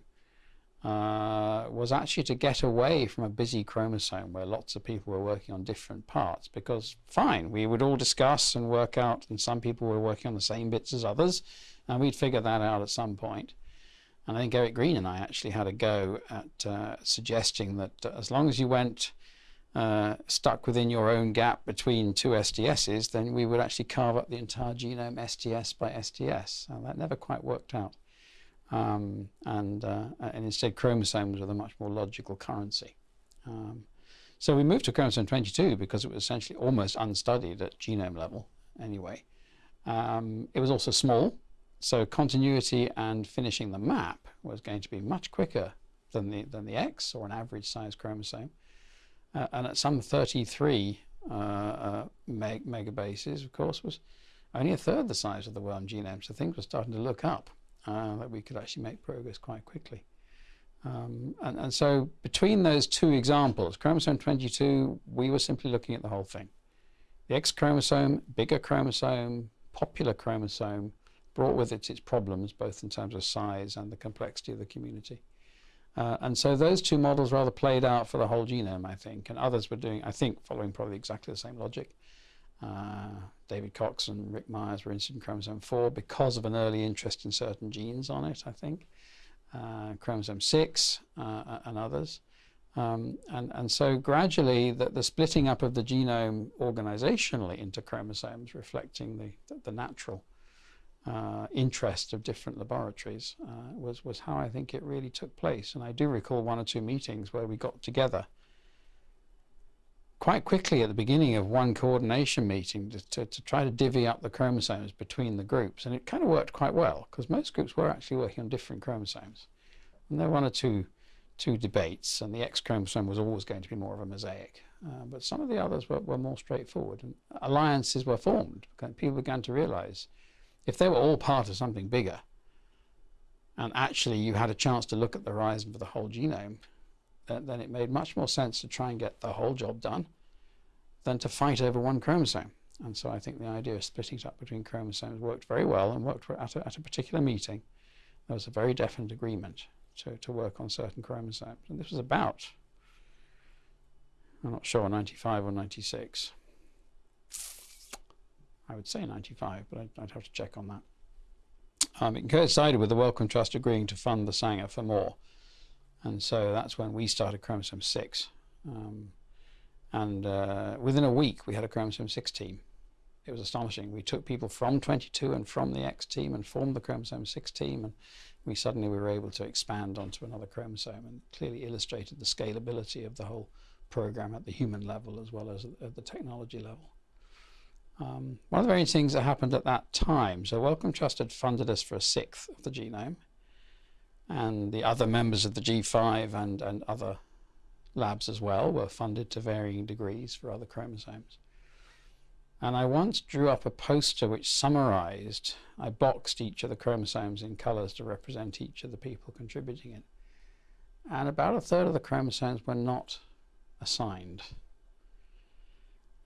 uh, was actually to get away from a busy chromosome where lots of people were working on different parts because fine, we would all discuss and work out and some people were working on the same bits as others and we'd figure that out at some point. And I think Eric Green and I actually had a go at uh, suggesting that uh, as long as you went uh, stuck within your own gap between two STSs, then we would actually carve up the entire genome STS by STS. And that never quite worked out. Um, and, uh, and instead chromosomes were the much more logical currency. Um, so we moved to chromosome 22 because it was essentially almost unstudied at genome level anyway. Um, it was also small, so continuity and finishing the map was going to be much quicker than the, than the X or an average size chromosome. Uh, and at some 33 uh, uh, meg megabases, of course, was only a third the size of the worm genome. So things were starting to look up uh, that we could actually make progress quite quickly. Um, and, and so between those two examples, chromosome 22, we were simply looking at the whole thing. The X chromosome, bigger chromosome, popular chromosome, brought with it its problems, both in terms of size and the complexity of the community. Uh, and so those two models rather played out for the whole genome, I think, and others were doing, I think, following probably exactly the same logic. Uh, David Cox and Rick Myers were interested in chromosome 4 because of an early interest in certain genes on it, I think. Uh, chromosome 6 uh, and others. Um, and, and so gradually the, the splitting up of the genome organizationally into chromosomes reflecting the, the, the natural uh, interest of different laboratories uh, was, was how I think it really took place. And I do recall one or two meetings where we got together quite quickly at the beginning of one coordination meeting to, to, to, try to divvy up the chromosomes between the groups. And it kind of worked quite well because most groups were actually working on different chromosomes. And there were one or two, two debates and the X chromosome was always going to be more of a mosaic. Uh, but some of the others were, were more straightforward and alliances were formed. People began to realize if they were all part of something bigger and actually you had a chance to look at the horizon for the whole genome, then, then it made much more sense to try and get the whole job done than to fight over one chromosome. And so I think the idea of splitting it up between chromosomes worked very well and worked at a, at a particular meeting. There was a very definite agreement to, to work on certain chromosomes. And this was about, I'm not sure, 95 or 96. I would say 95, but I'd, I'd have to check on that. Um, it coincided with the Wellcome Trust agreeing to fund the Sanger for more. And so that's when we started chromosome 6. Um, and uh, within a week, we had a chromosome 6 team. It was astonishing. We took people from 22 and from the X team and formed the chromosome 6 team. And we suddenly we were able to expand onto another chromosome and clearly illustrated the scalability of the whole program at the human level as well as at the technology level. Um, one of the very things that happened at that time, so Wellcome Trust had funded us for a sixth of the genome, and the other members of the G5 and, and other labs as well were funded to varying degrees for other chromosomes. And I once drew up a poster which summarized, I boxed each of the chromosomes in colors to represent each of the people contributing it. And about a third of the chromosomes were not assigned.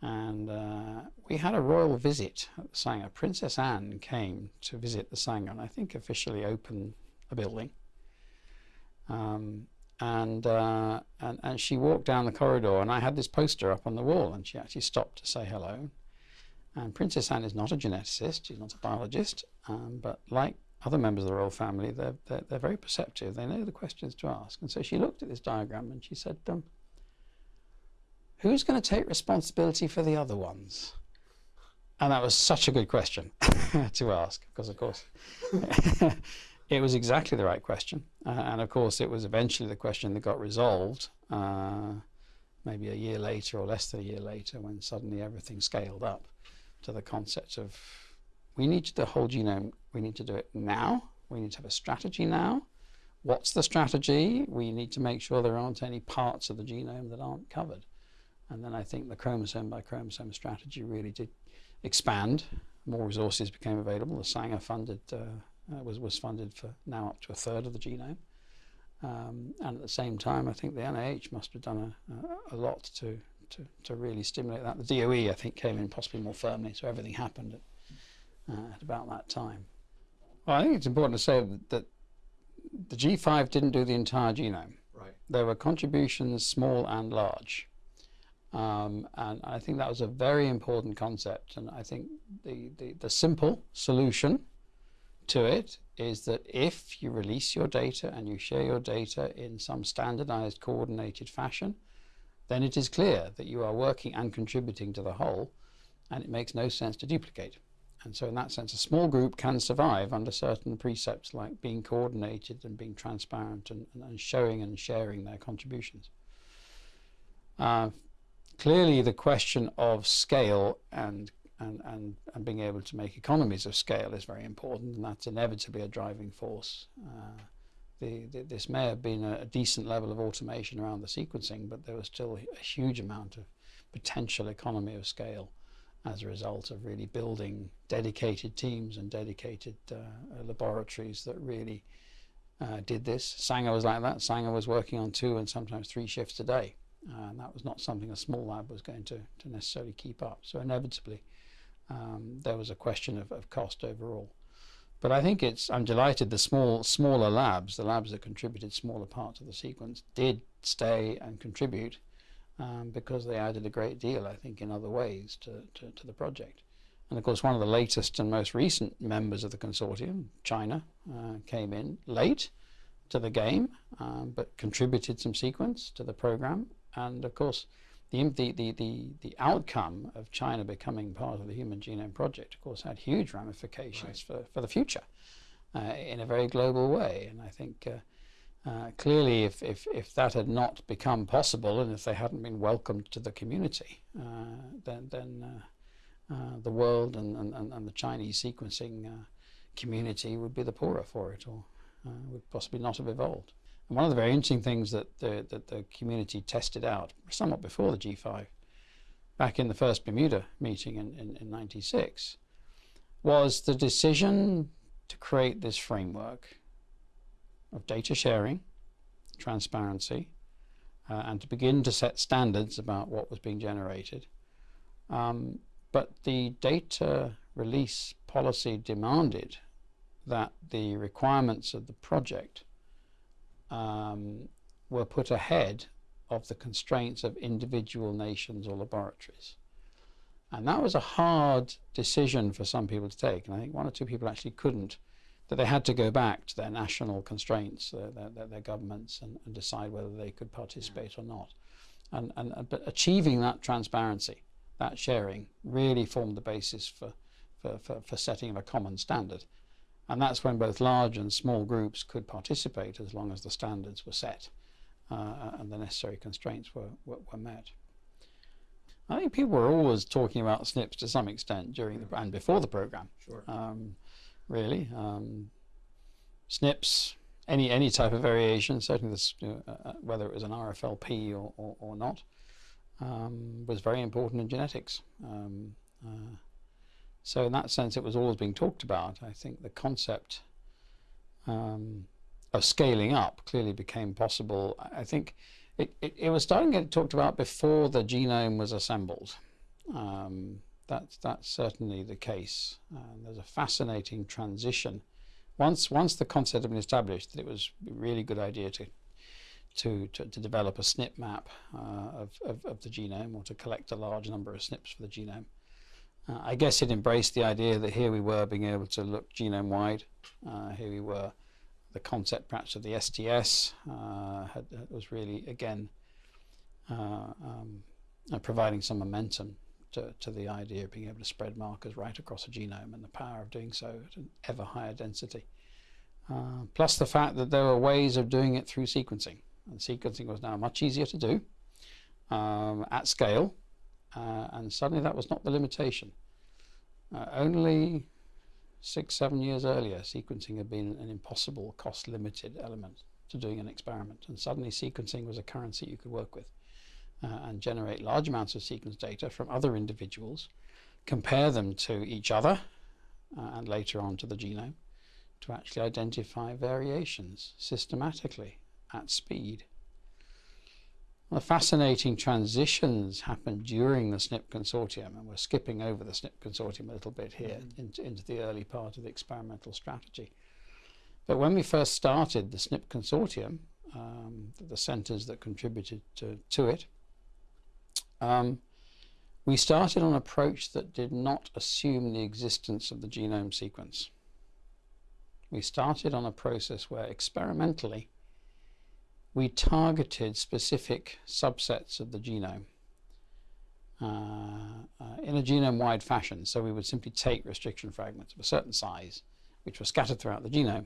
And uh, we had a royal visit at the Sanger. Princess Anne came to visit the Sanger and I think officially open a building. Um, and, uh, and, and she walked down the corridor and I had this poster up on the wall and she actually stopped to say hello. And Princess Anne is not a geneticist, she's not a biologist, um, but like other members of the royal family, they're, they're, they're, very perceptive. They know the questions to ask. And so she looked at this diagram and she said, um, who's going to take responsibility for the other ones? And that was such a good question to ask, because of course, it was exactly the right question. Uh, and of course, it was eventually the question that got resolved uh, maybe a year later or less than a year later when suddenly everything scaled up to the concept of we need the whole genome, we need to do it now, we need to have a strategy now. What's the strategy? We need to make sure there aren't any parts of the genome that aren't covered. And then I think the chromosome by chromosome strategy really did expand. More resources became available. The Sanger funded uh, uh, was was funded for now up to a third of the genome. Um, and at the same time, I think the NIH must have done a, a, a lot to to, to really stimulate that. The DOE, I think, came in possibly more firmly, so everything happened at, uh, at about that time. Well, I think it's important to say that, that the G5 didn't do the entire genome. Right. There were contributions, small and large. Um, and I think that was a very important concept. And I think the, the, the simple solution to it is that if you release your data and you share your data in some standardized, coordinated fashion, then it is clear that you are working and contributing to the whole, and it makes no sense to duplicate. And so in that sense, a small group can survive under certain precepts like being coordinated and being transparent and, and showing and sharing their contributions. Uh, clearly, the question of scale and, and, and, and being able to make economies of scale is very important, and that's inevitably a driving force. Uh, the, the, this may have been a, a, decent level of automation around the sequencing, but there was still a huge amount of potential economy of scale as a result of really building dedicated teams and dedicated uh, laboratories that really uh, did this. Sanger was like that. Sanger was working on two and sometimes three shifts a day. And that was not something a small lab was going to, to necessarily keep up. So inevitably, um, there was a question of, of cost overall. But I think it's, I'm delighted the small, smaller labs, the labs that contributed smaller parts of the sequence, did stay and contribute um, because they added a great deal, I think, in other ways to, to, to, the project. And of course, one of the latest and most recent members of the consortium, China, uh, came in late to the game, um, but contributed some sequence to the program. And of course, the, the, the, the, outcome of China becoming part of the Human Genome Project, of course, had huge ramifications for, for the future uh, in a very global way. And I think uh, uh, clearly if, if, if that had not become possible and if they hadn't been welcomed to the community, uh, then, then uh, uh, the world and, and, and the Chinese sequencing community would be the poorer for it or would possibly not have evolved. One of the very interesting things that the, that the community tested out, somewhat before the G5, back in the first Bermuda meeting in, in, in 96, was the decision to create this framework of data sharing, transparency, uh, and to begin to set standards about what was being generated. Um, but the data release policy demanded that the requirements of the project um, were put ahead of the constraints of individual nations or laboratories. And that was a hard decision for some people to take. And I think one or two people actually couldn't, that they had to go back to their national constraints, uh, their, their, their, governments, and, and, decide whether they could participate or not. And, and, but achieving that transparency, that sharing, really formed the basis for, for, for, for setting a common standard. And that's when both large and small groups could participate as long as the standards were set uh, and the necessary constraints were, were, were, met. I think people were always talking about SNPs to some extent during the and before the program. Sure. Um, really, um, SNPs, any any type of variation, certainly this, uh, uh whether it was an RFLP or, or, or not, um, was very important in genetics. Um, uh, so in that sense, it was always being talked about. I think the concept um, of scaling up clearly became possible. I think it, it, it, was starting to get talked about before the genome was assembled. Um, that's, that's certainly the case. Uh, there's a fascinating transition. Once, once the concept had been established that it was a really good idea to to, to, to, develop a SNP map uh, of, of, of, the genome or to collect a large number of SNPs for the genome. Uh, I guess it embraced the idea that here we were being able to look genome wide. Uh, here we were, the concept perhaps of the STS uh, had, was really again uh, um, uh, providing some momentum to, to the idea of being able to spread markers right across a genome and the power of doing so at an ever higher density. Uh, plus the fact that there were ways of doing it through sequencing. And sequencing was now much easier to do um, at scale uh, and suddenly that was not the limitation. Uh, only six, seven years earlier, sequencing had been an impossible cost-limited element to doing an experiment. And suddenly sequencing was a currency you could work with uh, and generate large amounts of sequence data from other individuals, compare them to each other uh, and later on to the genome to actually identify variations systematically at speed. The fascinating transitions happened during the SNP consortium, and we're skipping over the SNP consortium a little bit here mm -hmm. into, into the early part of the experimental strategy. But when we first started the SNP consortium, um, the, the centres that contributed to, to it, um, we started on an approach that did not assume the existence of the genome sequence. We started on a process where experimentally we targeted specific subsets of the genome uh, uh, in a genome-wide fashion. So we would simply take restriction fragments of a certain size, which were scattered throughout the genome,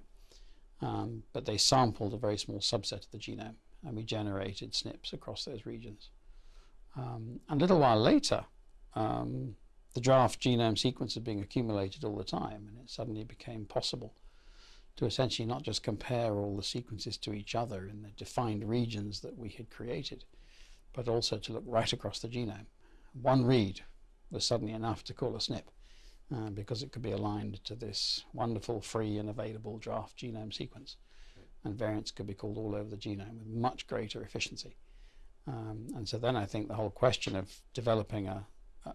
um, but they sampled a very small subset of the genome, and we generated SNPs across those regions. Um, and a little while later, um, the draft genome sequence is being accumulated all the time, and it suddenly became possible to essentially not just compare all the sequences to each other in the defined regions that we had created, but also to look right across the genome. One read was suddenly enough to call a SNP uh, because it could be aligned to this wonderful free and available draft genome sequence. And variants could be called all over the genome with much greater efficiency. Um, and so then I think the whole question of developing a,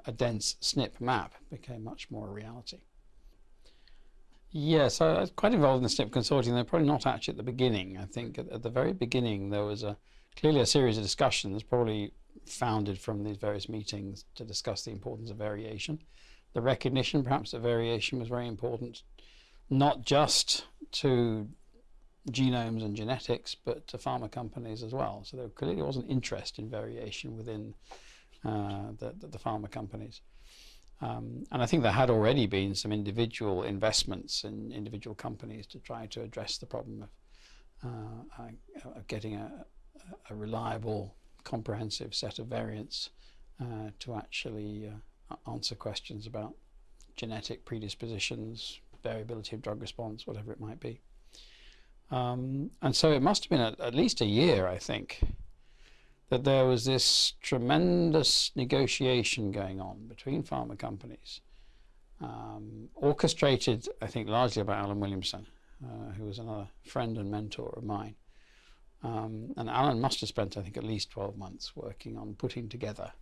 a dense SNP map became much more a reality. Yes, I was quite involved in the SNP consortium. They're probably not actually at the beginning. I think at, at, the very beginning there was a clearly a series of discussions, probably founded from these various meetings to discuss the importance of variation. The recognition, perhaps, that variation was very important, not just to genomes and genetics, but to pharma companies as well. So there clearly was an interest in variation within uh, the, the, the pharma companies. Um, and I think there had already been some individual investments in individual companies to try to address the problem of, uh, uh, of getting a, a, reliable, comprehensive set of variants uh, to actually uh, answer questions about genetic predispositions, variability of drug response, whatever it might be. Um, and so it must have been at, at least a year, I think, that there was this tremendous negotiation going on between pharma companies, um, orchestrated, I think, largely by Alan Williamson, uh, who was another friend and mentor of mine. Um, and Alan must have spent, I think, at least 12 months working on putting together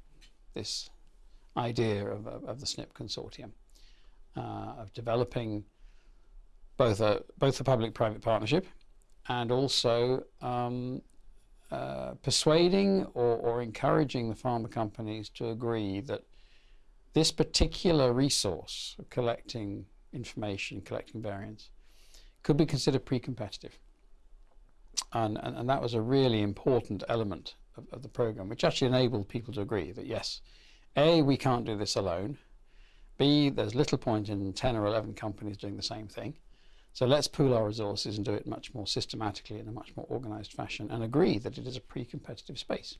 this idea of, of, of the SNP consortium, uh, of developing both a both a public-private partnership and also um, uh, persuading or, or encouraging the pharma companies to agree that this particular resource of collecting information, collecting variants, could be considered pre-competitive. And, and, and, that was a really important element of, of, the program, which actually enabled people to agree that yes, A, we can't do this alone. B, there's little point in 10 or 11 companies doing the same thing. So let's pool our resources and do it much more systematically in a much more organized fashion and agree that it is a pre-competitive space.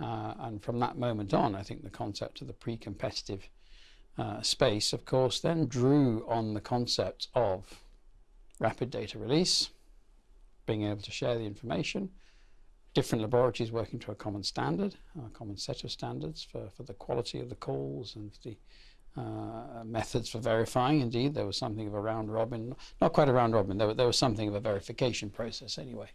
Uh, and from that moment on, I think the concept of the pre-competitive uh, space, of course, then drew on the concept of rapid data release, being able to share the information, different laboratories working to a common standard, a common set of standards for, for the quality of the calls and the uh, methods for verifying. Indeed, there was something of a round robin, not quite a round robin, there, there was something of a verification process anyway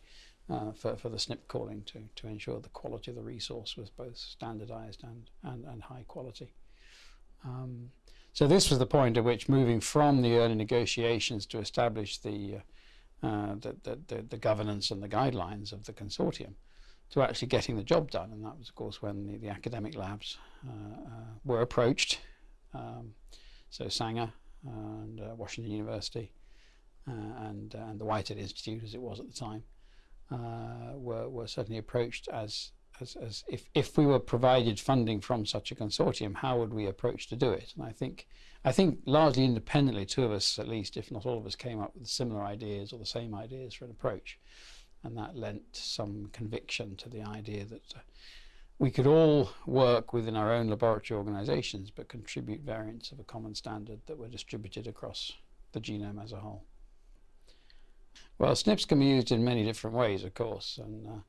uh, for, for the SNP calling to, to ensure the quality of the resource was both standardized and, and, and high quality. Um, so this was the point at which moving from the early negotiations to establish the, uh, the, the, the, the, governance and the guidelines of the consortium to actually getting the job done. And that was, of course, when the, the academic labs uh, uh were approached. Um, so Sanger and uh, Washington University uh, and, and the Whitehead Institute, as it was at the time, were, were certainly approached as as, as if, if we were provided funding from such a consortium, how would we approach to do it? And I think, I think largely independently, two of us at least, if not all of us, came up with similar ideas or the same ideas for an approach. And that lent some conviction to the idea that uh, we could all work within our own laboratory organizations, but contribute variants of a common standard that were distributed across the genome as a whole. Well, SNPs can be used in many different ways, of course, and uh,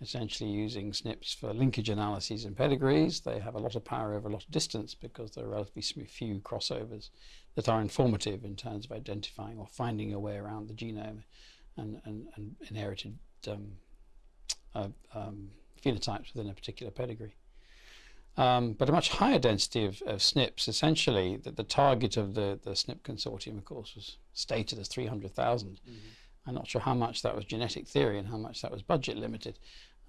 essentially using SNPs for linkage analyses and pedigrees. They have a lot of power over a lot of distance because there are relatively few crossovers that are informative in terms of identifying or finding a way around the genome and, and, and inherited um, uh, um, phenotypes within a particular pedigree. Um, but a much higher density of, of SNPs, essentially, that the target of the, the SNP consortium, of course, was stated as 300,000. Mm -hmm. I'm not sure how much that was genetic theory and how much that was budget limited.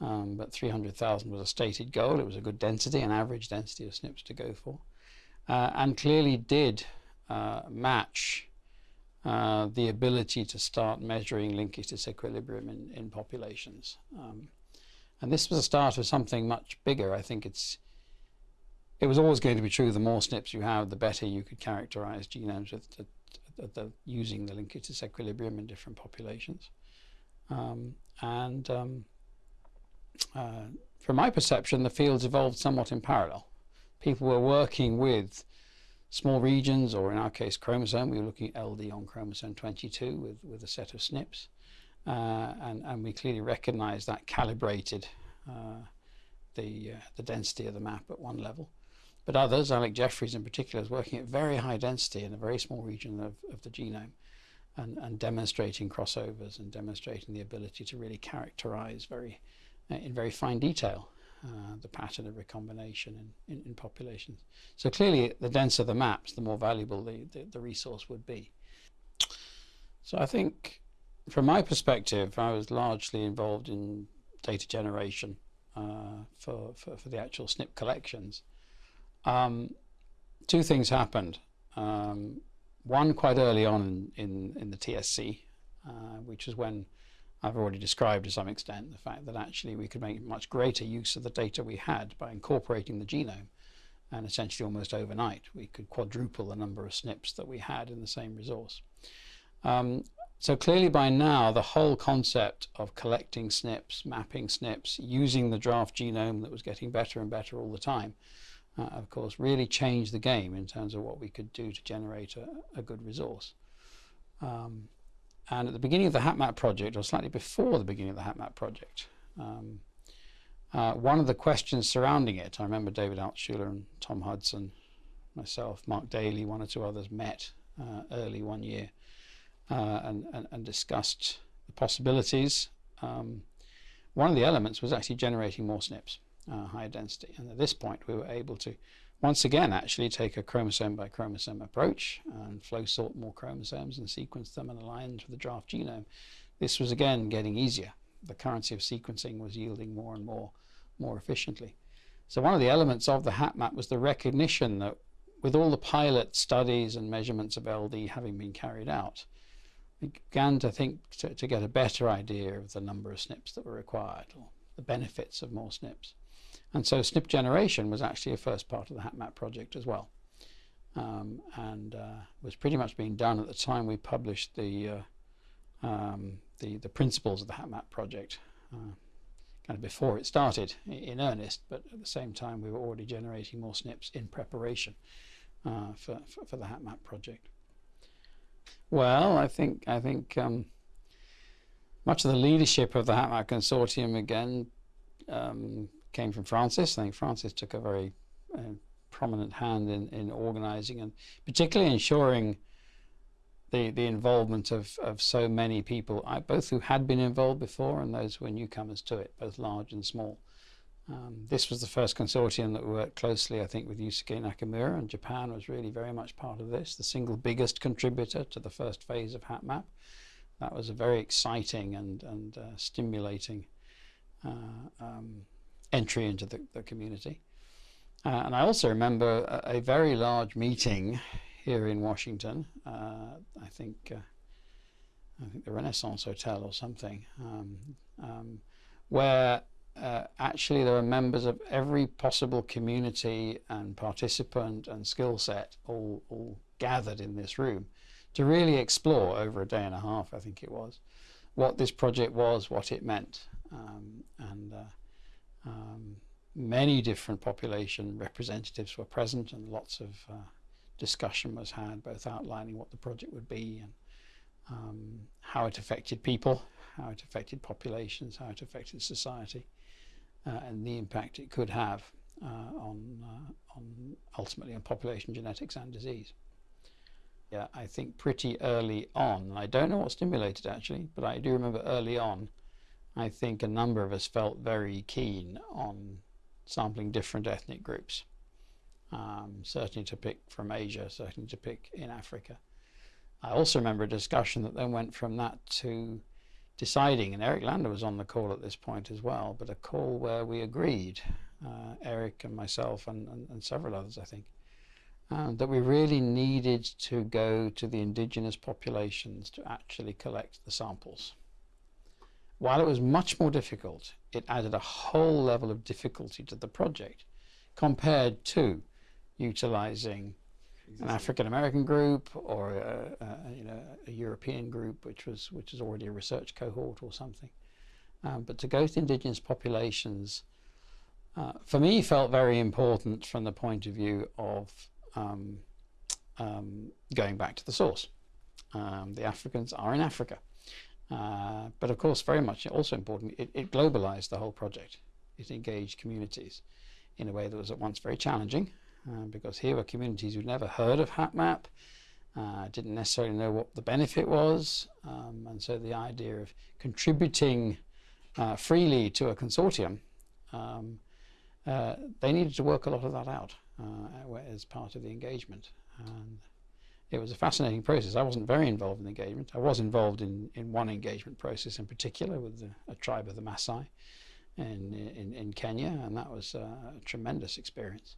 Um, but 300,000 was a stated goal. It was a good density, an average density of SNPs to go for, uh, and clearly did uh, match uh, the ability to start measuring linkage disequilibrium in, in populations. Um, and this was a start of something much bigger. I think it's it was always going to be true. The more SNPs you have, the better you could characterize genomes with the, the, using the linkage disequilibrium in different populations. Um, and um, uh, from my perception, the fields evolved somewhat in parallel. People were working with small regions, or in our case, chromosome. We were looking at LD on chromosome 22 with, with a set of SNPs. Uh, and, and we clearly recognized that calibrated uh, the, uh, the density of the map at one level. But others, Alec Jeffreys in particular, is working at very high density in a very small region of, of the genome and, and demonstrating crossovers and demonstrating the ability to really characterize very uh, in very fine detail uh, the pattern of recombination in, in, in, populations. So clearly the denser the maps, the more valuable the, the, the, resource would be. So I think from my perspective, I was largely involved in data generation uh, for, for, for, the actual SNP collections. Um, two things happened. Um, one quite early on in, in, in the TSC, uh, which is when I've already described to some extent the fact that actually we could make much greater use of the data we had by incorporating the genome and essentially almost overnight we could quadruple the number of SNPs that we had in the same resource. Um, so clearly by now the whole concept of collecting SNPs, mapping SNPs, using the draft genome that was getting better and better all the time, uh, of course really changed the game in terms of what we could do to generate a, a good resource. Um, and at the beginning of the HapMap project, or slightly before the beginning of the HapMap project, um, uh, one of the questions surrounding it, I remember David Altshuler and Tom Hudson, myself, Mark Daly, one or two others met uh, early one year uh, and, and, and, discussed the possibilities. Um, one of the elements was actually generating more SNPs, uh, higher density. And at this point, we were able to once again actually take a chromosome by chromosome approach and flow sort more chromosomes and sequence them and align to the draft genome. This was again getting easier. The currency of sequencing was yielding more and more, more efficiently. So one of the elements of the HapMap was the recognition that with all the pilot studies and measurements of LD having been carried out, began to think to, to get a better idea of the number of SNPs that were required or the benefits of more SNPs. And so SNP generation was actually a first part of the HapMap project as well. Um, and uh, was pretty much being done at the time we published the, uh, um, the, the, principles of the HapMap project, uh, kind of before it started in earnest, but at the same time we were already generating more SNPs in preparation uh, for, for, for, the HapMap project. Well, I think, I think um, much of the leadership of the HapMap consortium again um, came from Francis. I think Francis took a very uh, prominent hand in, in organizing and particularly ensuring the, the involvement of, of so many people, both who had been involved before and those who were newcomers to it, both large and small. Um, this was the first consortium that worked closely, I think, with Yusuke Nakamura, and Japan was really very much part of this, the single biggest contributor to the first phase of HapMap. That was a very exciting and, and uh, stimulating uh, um, entry into the, the community. Uh, and I also remember a, a, very large meeting here in Washington. Uh, I think uh, I think the Renaissance Hotel or something, um, um, where uh, actually there were members of every possible community and participant and skill set all, all gathered in this room to really explore over a day and a half, I think it was, what this project was, what it meant. Um, and uh, um, many different population representatives were present and lots of uh, discussion was had, both outlining what the project would be and um, how it affected people, how it affected populations, how it affected society, and the impact it could have uh, on, uh, on ultimately on population genetics and disease. Yeah, I think pretty early on, I don't know what stimulated actually, but I do remember early on I think a number of us felt very keen on sampling different ethnic groups. Um, certainly to pick from Asia, certainly to pick in Africa. I also remember a discussion that then went from that to deciding, and Eric Lander was on the call at this point as well, but a call where we agreed, uh, Eric and myself and, and, and, several others, I think, uh, that we really needed to go to the indigenous populations to actually collect the samples. While it was much more difficult, it added a whole level of difficulty to the project compared to utilizing. An African American group or a, a, you know a European group, which was which is already a research cohort or something. Um, but to go to indigenous populations, uh, for me, felt very important from the point of view of um, um, going back to the source. Um, the Africans are in Africa. Uh, but of course, very much also important, it, it, globalized the whole project. It engaged communities in a way that was at once very challenging, uh, because here were communities who'd never heard of HapMap, uh, didn't necessarily know what the benefit was, um, and so the idea of contributing uh, freely to a consortium, um, uh, they needed to work a lot of that out uh, as part of the engagement. And it was a fascinating process. I wasn't very involved in the engagement. I was involved in, in one engagement process in particular with the, a tribe of the Maasai in, in, in Kenya, and that was a tremendous experience.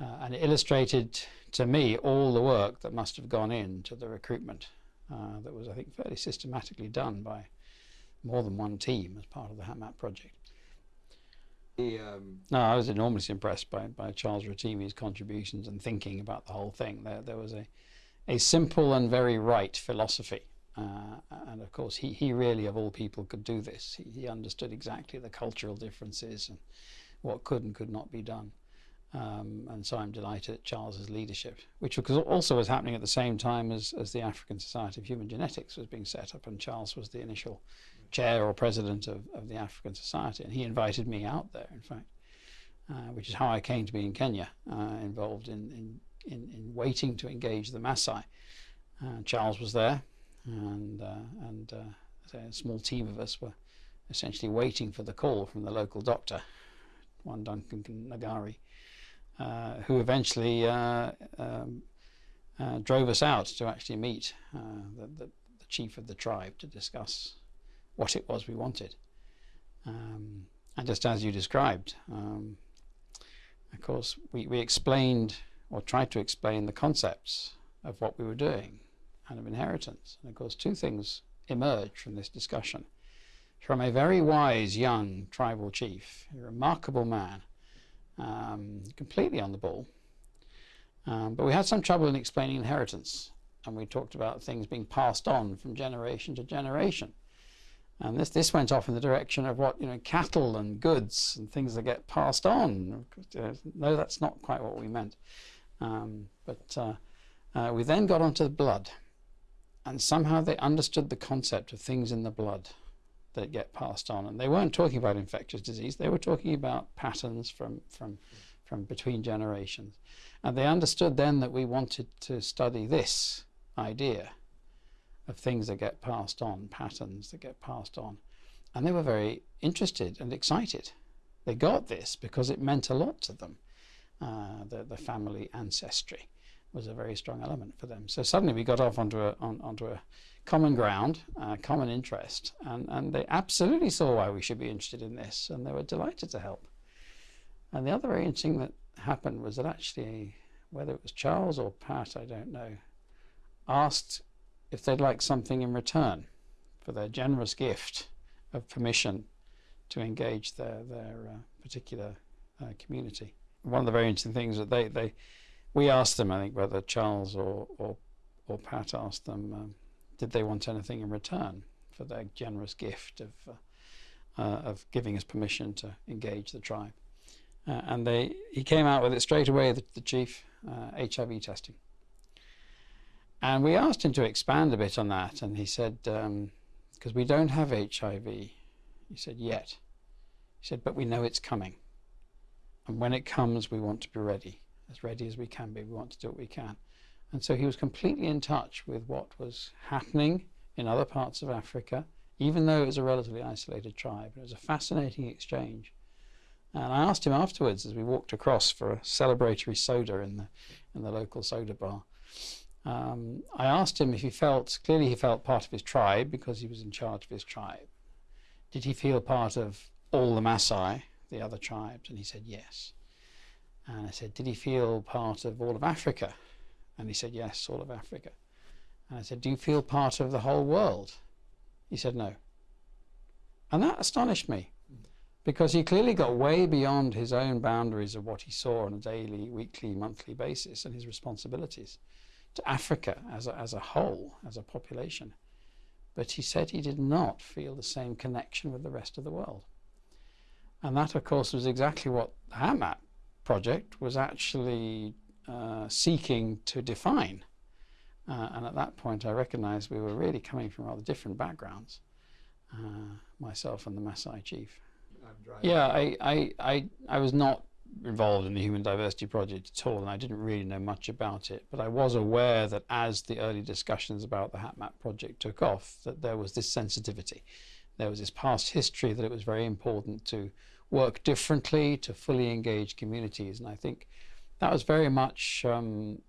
Uh, and it illustrated to me all the work that must have gone into the recruitment uh, that was, I think, fairly systematically done by more than one team as part of the HapMap project. um... No, I was enormously impressed by, by Charles Rotimi's contributions and thinking about the whole thing. There, there was a, a simple and very right philosophy. Uh, and of course, he, he really, of all people, could do this. He, he, understood exactly the cultural differences and what could and could not be done. Um, and so I'm delighted at Charles's leadership, which also was happening at the same time as, as the African Society of Human Genetics was being set up, and Charles was the initial chair or president of, of the African Society, and he invited me out there, in fact, uh, which is how I came to be in Kenya, uh, involved in, in in, in waiting to engage the Maasai. Uh, Charles was there, and uh, and uh, a small team of us were essentially waiting for the call from the local doctor, one Duncan Nagari, who eventually uh, um, uh, drove us out to actually meet uh, the, the, the, chief of the tribe to discuss what it was we wanted. Um, and just as you described, um, of course, we, we explained or tried to explain the concepts of what we were doing and of inheritance. And of course, two things emerged from this discussion. From a very wise young tribal chief, a remarkable man, um, completely on the ball. Um, but we had some trouble in explaining inheritance, and we talked about things being passed on from generation to generation. And this, this went off in the direction of what, you know, cattle and goods and things that get passed on. No, that's not quite what we meant. Um, but uh, uh, we then got onto the blood. And somehow they understood the concept of things in the blood that get passed on. And they weren't talking about infectious disease. They were talking about patterns from, from, from between generations. And they understood then that we wanted to study this idea of things that get passed on, patterns that get passed on. And they were very interested and excited. They got this because it meant a lot to them. Uh, the, the family ancestry was a very strong element for them. So suddenly we got off onto a, on, onto a common ground, uh, common interest, and, and they absolutely saw why we should be interested in this, and they were delighted to help. And the other very interesting that happened was that actually, whether it was Charles or Pat, I don't know, asked if they'd like something in return for their generous gift of permission to engage their, their uh, particular uh, community. One of the very interesting things that they, they we asked them, I think whether Charles or, or, or Pat asked them, um, did they want anything in return for their generous gift of, uh, uh of giving us permission to engage the tribe. Uh, and they, he came out with it straight away, the, the chief, HIV uh, testing. And we asked him to expand a bit on that, and he said, because um, we don't have HIV. He said, yet. He said, but we know it's coming. And when it comes, we want to be ready, as ready as we can be. We want to do what we can. And so he was completely in touch with what was happening in other parts of Africa, even though it was a relatively isolated tribe. It was a fascinating exchange. And I asked him afterwards as we walked across for a celebratory soda in the, in the local soda bar um, I asked him if he felt, clearly he felt part of his tribe because he was in charge of his tribe. Did he feel part of all the Maasai, the other tribes? And he said yes. And I said, did he feel part of all of Africa? And he said, yes, all of Africa. And I said, do you feel part of the whole world? He said, no. And that astonished me because he clearly got way beyond his own boundaries of what he saw on a daily, weekly, monthly basis and his responsibilities to Africa as a, as a whole, as a population. But he said he did not feel the same connection with the rest of the world. And that, of course, was exactly what the HapMap project was actually uh, seeking to define. Uh, and at that point, I recognized we were really coming from rather different backgrounds, uh, myself and the Maasai chief. Yeah, I, I, I, I was not involved in the Human Diversity Project at all, and I didn't really know much about it. But I was aware that as the early discussions about the HapMap project took off, that there was this sensitivity. There was this past history that it was very important to work differently, to fully engage communities. And I think that was very much um,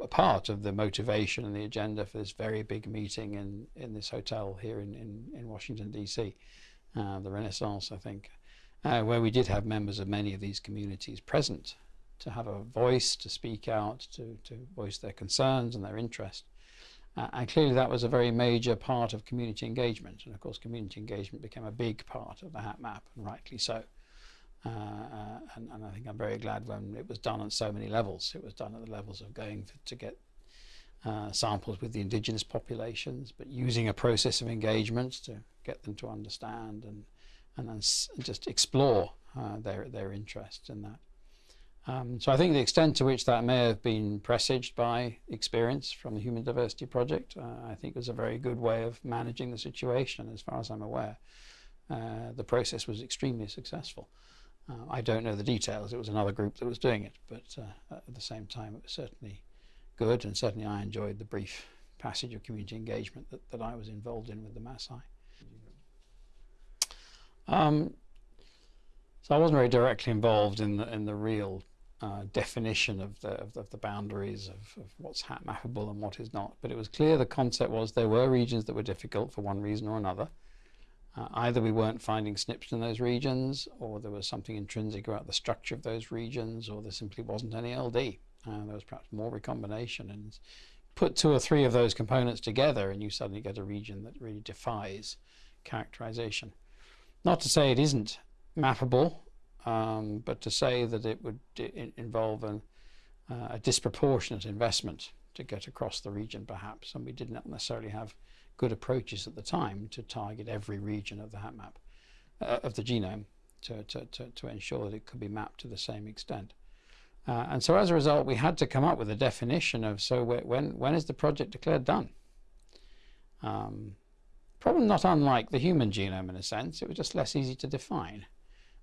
a part of the motivation and the agenda for this very big meeting in, in this hotel here in, in, in Washington, D.C., uh, the Renaissance, I think uh, where we did have members of many of these communities present to have a voice, to speak out, to, to voice their concerns and their interest. Uh, and clearly that was a very major part of community engagement. And of course, community engagement became a big part of the HapMap, and rightly so. Uh, uh, and, and, I think I'm very glad when it was done on so many levels. It was done at the levels of going for, to get uh, samples with the indigenous populations, but using a process of engagement to get them to understand and and then just explore uh, their, their interest in that. Um, so I think the extent to which that may have been presaged by experience from the Human Diversity Project, uh, I think was a very good way of managing the situation as far as I'm aware. The process was extremely successful. Uh, I don't know the details, it was another group that was doing it, but uh, at the same time it was certainly good and certainly I enjoyed the brief passage of community engagement that, that I was involved in with the Maasai. Um, so I wasn't very directly involved in the in the real uh, definition of the of the, of the boundaries of, of, what's HapMappable and what is not. But it was clear the concept was there were regions that were difficult for one reason or another. Uh, either we weren't finding SNPs in those regions, or there was something intrinsic about the structure of those regions, or there simply wasn't any LD. Uh, there was perhaps more recombination. And put two or three of those components together, and you suddenly get a region that really defies characterization. Not to say it isn't mappable, um, but to say that it would involve an, uh, a disproportionate investment to get across the region, perhaps, and we did not necessarily have good approaches at the time to target every region of the HapMap, uh, of the genome, to, to, to, to, ensure that it could be mapped to the same extent. Uh, and so as a result, we had to come up with a definition of, so when, when is the project declared done? Um, Probably not unlike the human genome in a sense, it was just less easy to define.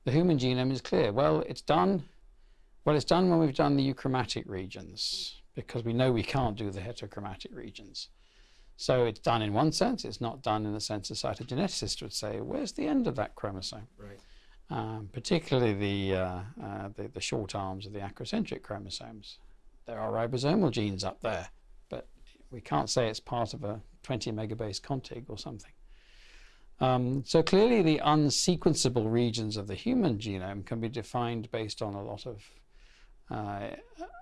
The human genome is clear. Well, it's done. Well, it's done when we've done the euchromatic regions, because we know we can't do the heterochromatic regions. So it's done in one sense, it's not done in the sense a cytogeneticist would say, where's the end of that chromosome? Right. Um, particularly the, uh, uh, the, the short arms of the acrocentric chromosomes. There are ribosomal genes up there, but we can't say it's part of a 20 megabase contig or something. Um, so clearly the unsequenceable regions of the human genome can be defined based on a lot of uh,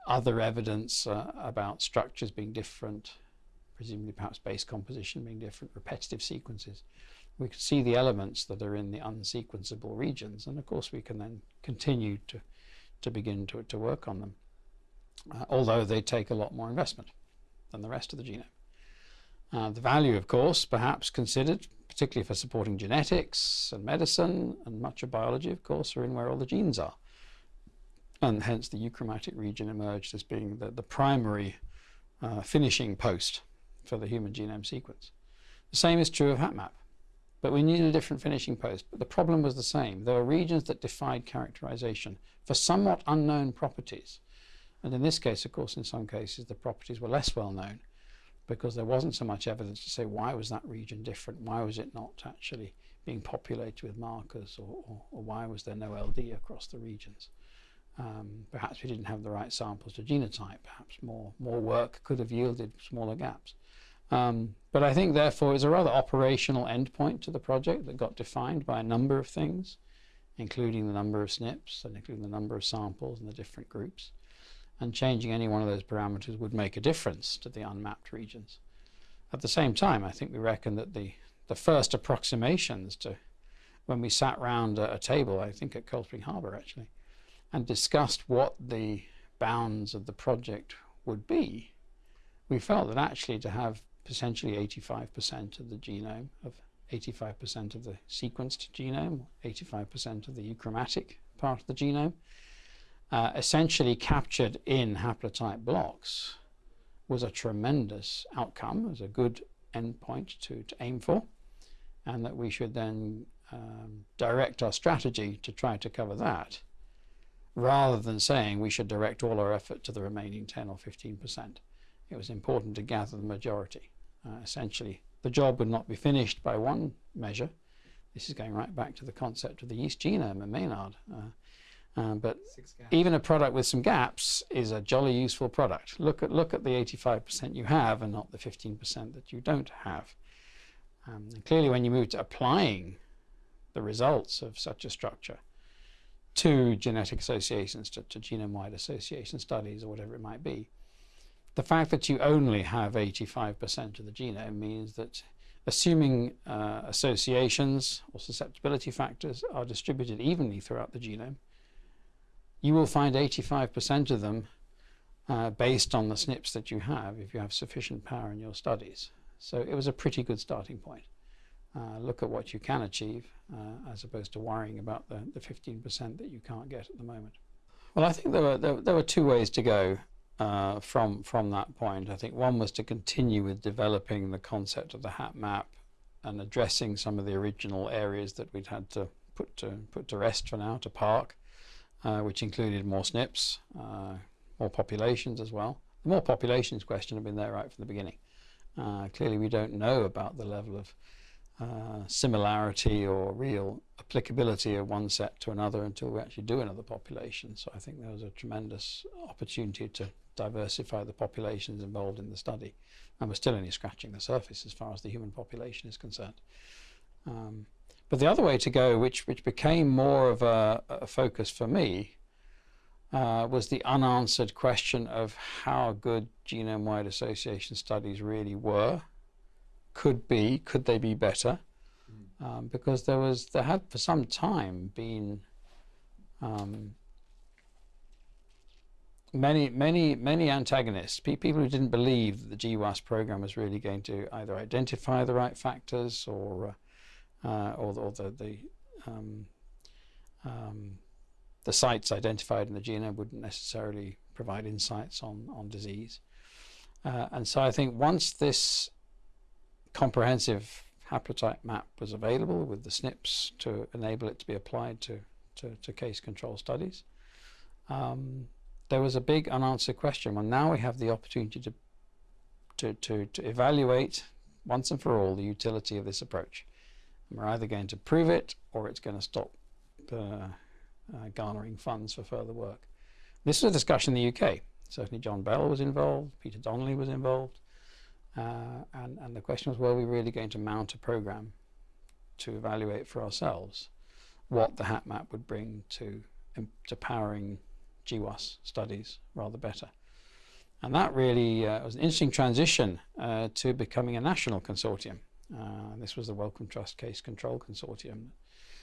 other evidence uh, about structures being different, presumably perhaps base composition being different, repetitive sequences. We can see the elements that are in the unsequenceable regions, and of course we can then continue to, to begin to, to work on them, uh, although they take a lot more investment than the rest of the genome. Uh, the value, of course, perhaps considered, particularly for supporting genetics and medicine and much of biology, of course, are in where all the genes are. And hence the euchromatic region emerged as being the, the primary uh, finishing post for the human genome sequence. The same is true of HapMap, but we needed a different finishing post. But the problem was the same. There were regions that defied characterization for somewhat unknown properties. And in this case, of course, in some cases, the properties were less well known because there wasn't so much evidence to say why was that region different, why was it not actually being populated with markers, or, or, or why was there no LD across the regions. Um, perhaps we didn't have the right samples to genotype, perhaps more, more work could have yielded smaller gaps. Um, but I think therefore it's a rather operational endpoint to the project that got defined by a number of things, including the number of SNPs and including the number of samples and the different groups and changing any one of those parameters would make a difference to the unmapped regions. At the same time, I think we reckon that the, the first approximations to when we sat round a, a table, I think at Cold Spring Harbor actually, and discussed what the bounds of the project would be, we felt that actually to have potentially 85% of the genome, of 85% of the sequenced genome, 85% of the euchromatic part of the genome, uh, essentially captured in haplotype blocks was a tremendous outcome, was a good endpoint to, to aim for, and that we should then um, direct our strategy to try to cover that, rather than saying we should direct all our effort to the remaining 10 or 15%. It was important to gather the majority. Uh, essentially, the job would not be finished by one measure. This is going right back to the concept of the yeast genome and Maynard. Uh, um, but even a product with some gaps is a jolly useful product. Look at look at the 85% you have and not the 15% that you don't have. Um, and clearly, when you move to applying the results of such a structure to genetic associations, to, to genome-wide association studies, or whatever it might be, the fact that you only have 85% of the genome means that assuming uh, associations or susceptibility factors are distributed evenly throughout the genome, you will find 85% of them uh, based on the SNPs that you have if you have sufficient power in your studies. So it was a pretty good starting point. Uh, look at what you can achieve uh, as opposed to worrying about the, the 15% that you can't get at the moment. Well, I think there were, there, there were two ways to go uh, from, from that point. I think one was to continue with developing the concept of the HapMap and addressing some of the original areas that we'd had to put to, put to rest for now, to park uh, which included more SNPs, uh, more populations as well. The more populations question had been there right from the beginning. Uh, clearly, we don't know about the level of uh, similarity or real applicability of one set to another until we actually do another population. So I think there was a tremendous opportunity to diversify the populations involved in the study. And we're still only scratching the surface as far as the human population is concerned. Um, but the other way to go, which, which became more of a, a focus for me, uh, was the unanswered question of how good genome-wide association studies really were, could be, could they be better? Hmm. Um, because there was, there had for some time been um, many, many, many antagonists, pe people who didn't believe that the GWAS program was really going to either identify the right factors or, uh, uh, or, or, the, the, um, um, the sites identified in the genome wouldn't necessarily provide insights on, on disease. Uh, and so I think once this comprehensive haplotype map was available with the SNPs to enable it to be applied to, to, to case control studies, um, there was a big unanswered question. Well, now we have the opportunity to, to, to, to evaluate once and for all the utility of this approach. And we're either going to prove it or it's going to stop uh, uh, garnering funds for further work. This was a discussion in the UK. Certainly John Bell was involved, Peter Donnelly was involved, uh, and, and the question was, were we really going to mount a program to evaluate for ourselves what the HapMap would bring to, to powering GWAS studies rather better. And that really uh, was an interesting transition uh, to becoming a national consortium. Uh, this was the Wellcome Trust Case Control Consortium that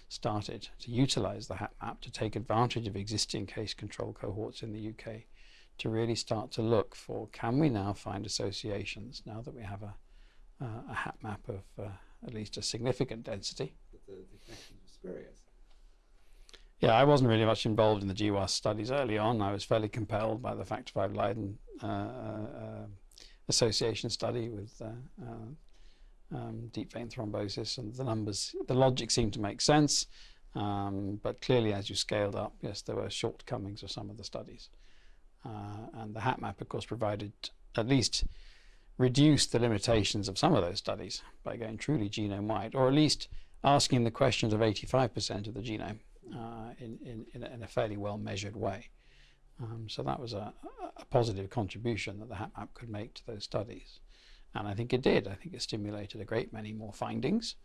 started to utilize the HapMap to take advantage of existing case control cohorts in the UK to really start to look for can we now find associations now that we have a, uh, a HapMap of uh, at least a significant density. The, the connection was spurious. Yeah, I wasn't really much involved in the GWAS studies early on. I was fairly compelled by the Factor V Leiden uh, uh, association study with uh, uh, um, deep vein thrombosis, and the numbers, the logic seemed to make sense. Um, but clearly, as you scaled up, yes, there were shortcomings of some of the studies. Uh, and the HapMap, of course, provided at least reduced the limitations of some of those studies by going truly genome-wide, or at least asking the questions of 85% of the genome uh, in, in, in, a, in, a, fairly well measured way. Um, so that was a, a, positive contribution that the HapMap could make to those studies. And I think it did. I think it stimulated a great many more findings,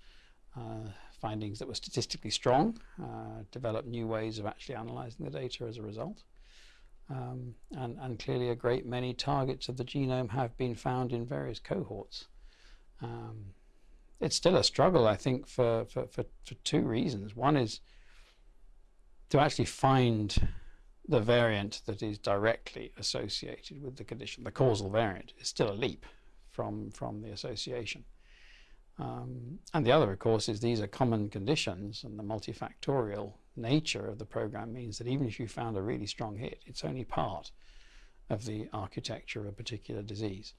uh, findings that were statistically strong, uh, developed new ways of actually analyzing the data as a result. Um, and, and, clearly a great many targets of the genome have been found in various cohorts. Um, it's still a struggle, I think, for, for, for, for two reasons. One is to actually find the variant that is directly associated with the condition, the causal variant, is still a leap from, from the association. Um, and the other, of course, is these are common conditions and the multifactorial nature of the program means that even if you found a really strong hit, it's only part of the architecture of a particular disease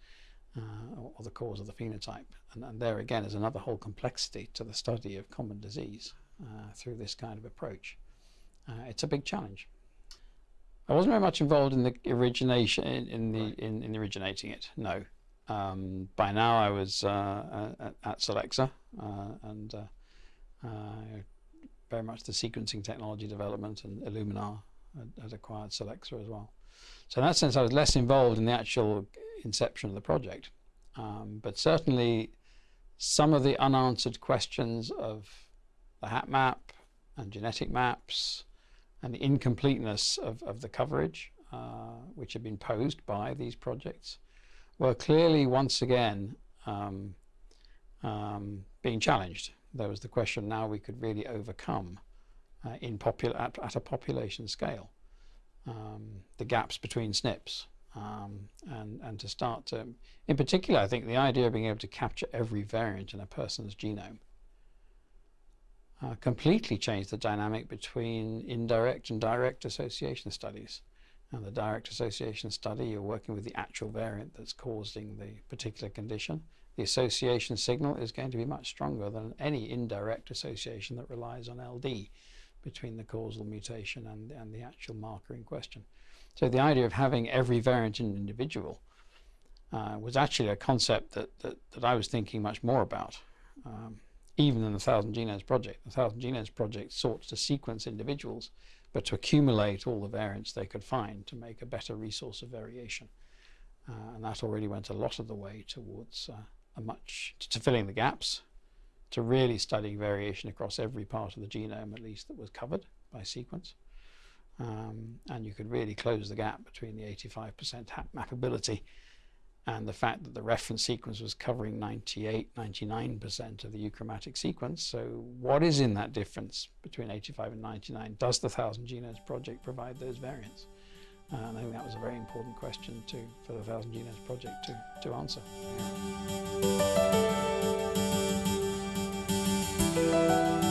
uh, or, or, the cause of the phenotype. And, and, there again is another whole complexity to the study of common disease uh, through this kind of approach uh, it's a big challenge. I wasn't very much involved in the origination, in, in the right. in, in, originating it. No. Um, by now, I was uh, at, at Solexa uh, and uh, uh, very much the sequencing technology development, and Illumina had, acquired Solexa as well. So in that sense, I was less involved in the actual inception of the project. Um, but certainly, some of the unanswered questions of the HapMap and genetic maps and the incompleteness of, of the coverage uh, which had been posed by these projects were clearly once again um, um, being challenged. There was the question now we could really overcome uh, in at, at, a population scale um, the gaps between SNPs um, and, and to start to, in particular I think the idea of being able to capture every variant in a person's genome uh, completely changed the dynamic between indirect and direct association studies. And the direct association study, you're working with the actual variant that's causing the particular condition. The association signal is going to be much stronger than any indirect association that relies on LD between the causal mutation and, and the actual marker in question. So the idea of having every variant in an individual uh, was actually a concept that, that, that I was thinking much more about, um, even in the Thousand Genomes Project. The Thousand Genomes Project sought to sequence individuals, but to accumulate all the variants they could find to make a better resource of variation. Uh, and that already went a lot of the way towards uh, a much to filling the gaps, to really studying variation across every part of the genome, at least that was covered by sequence. Um, and you could really close the gap between the 85% mappability and the fact that the reference sequence was covering 98, 99% of the euchromatic sequence. So what is in that difference between 85 and 99? Does the Thousand Genomes Project provide those variants? Uh, and I think that was a very important question to, for the 1000 Genomes Project to, to answer. Yeah.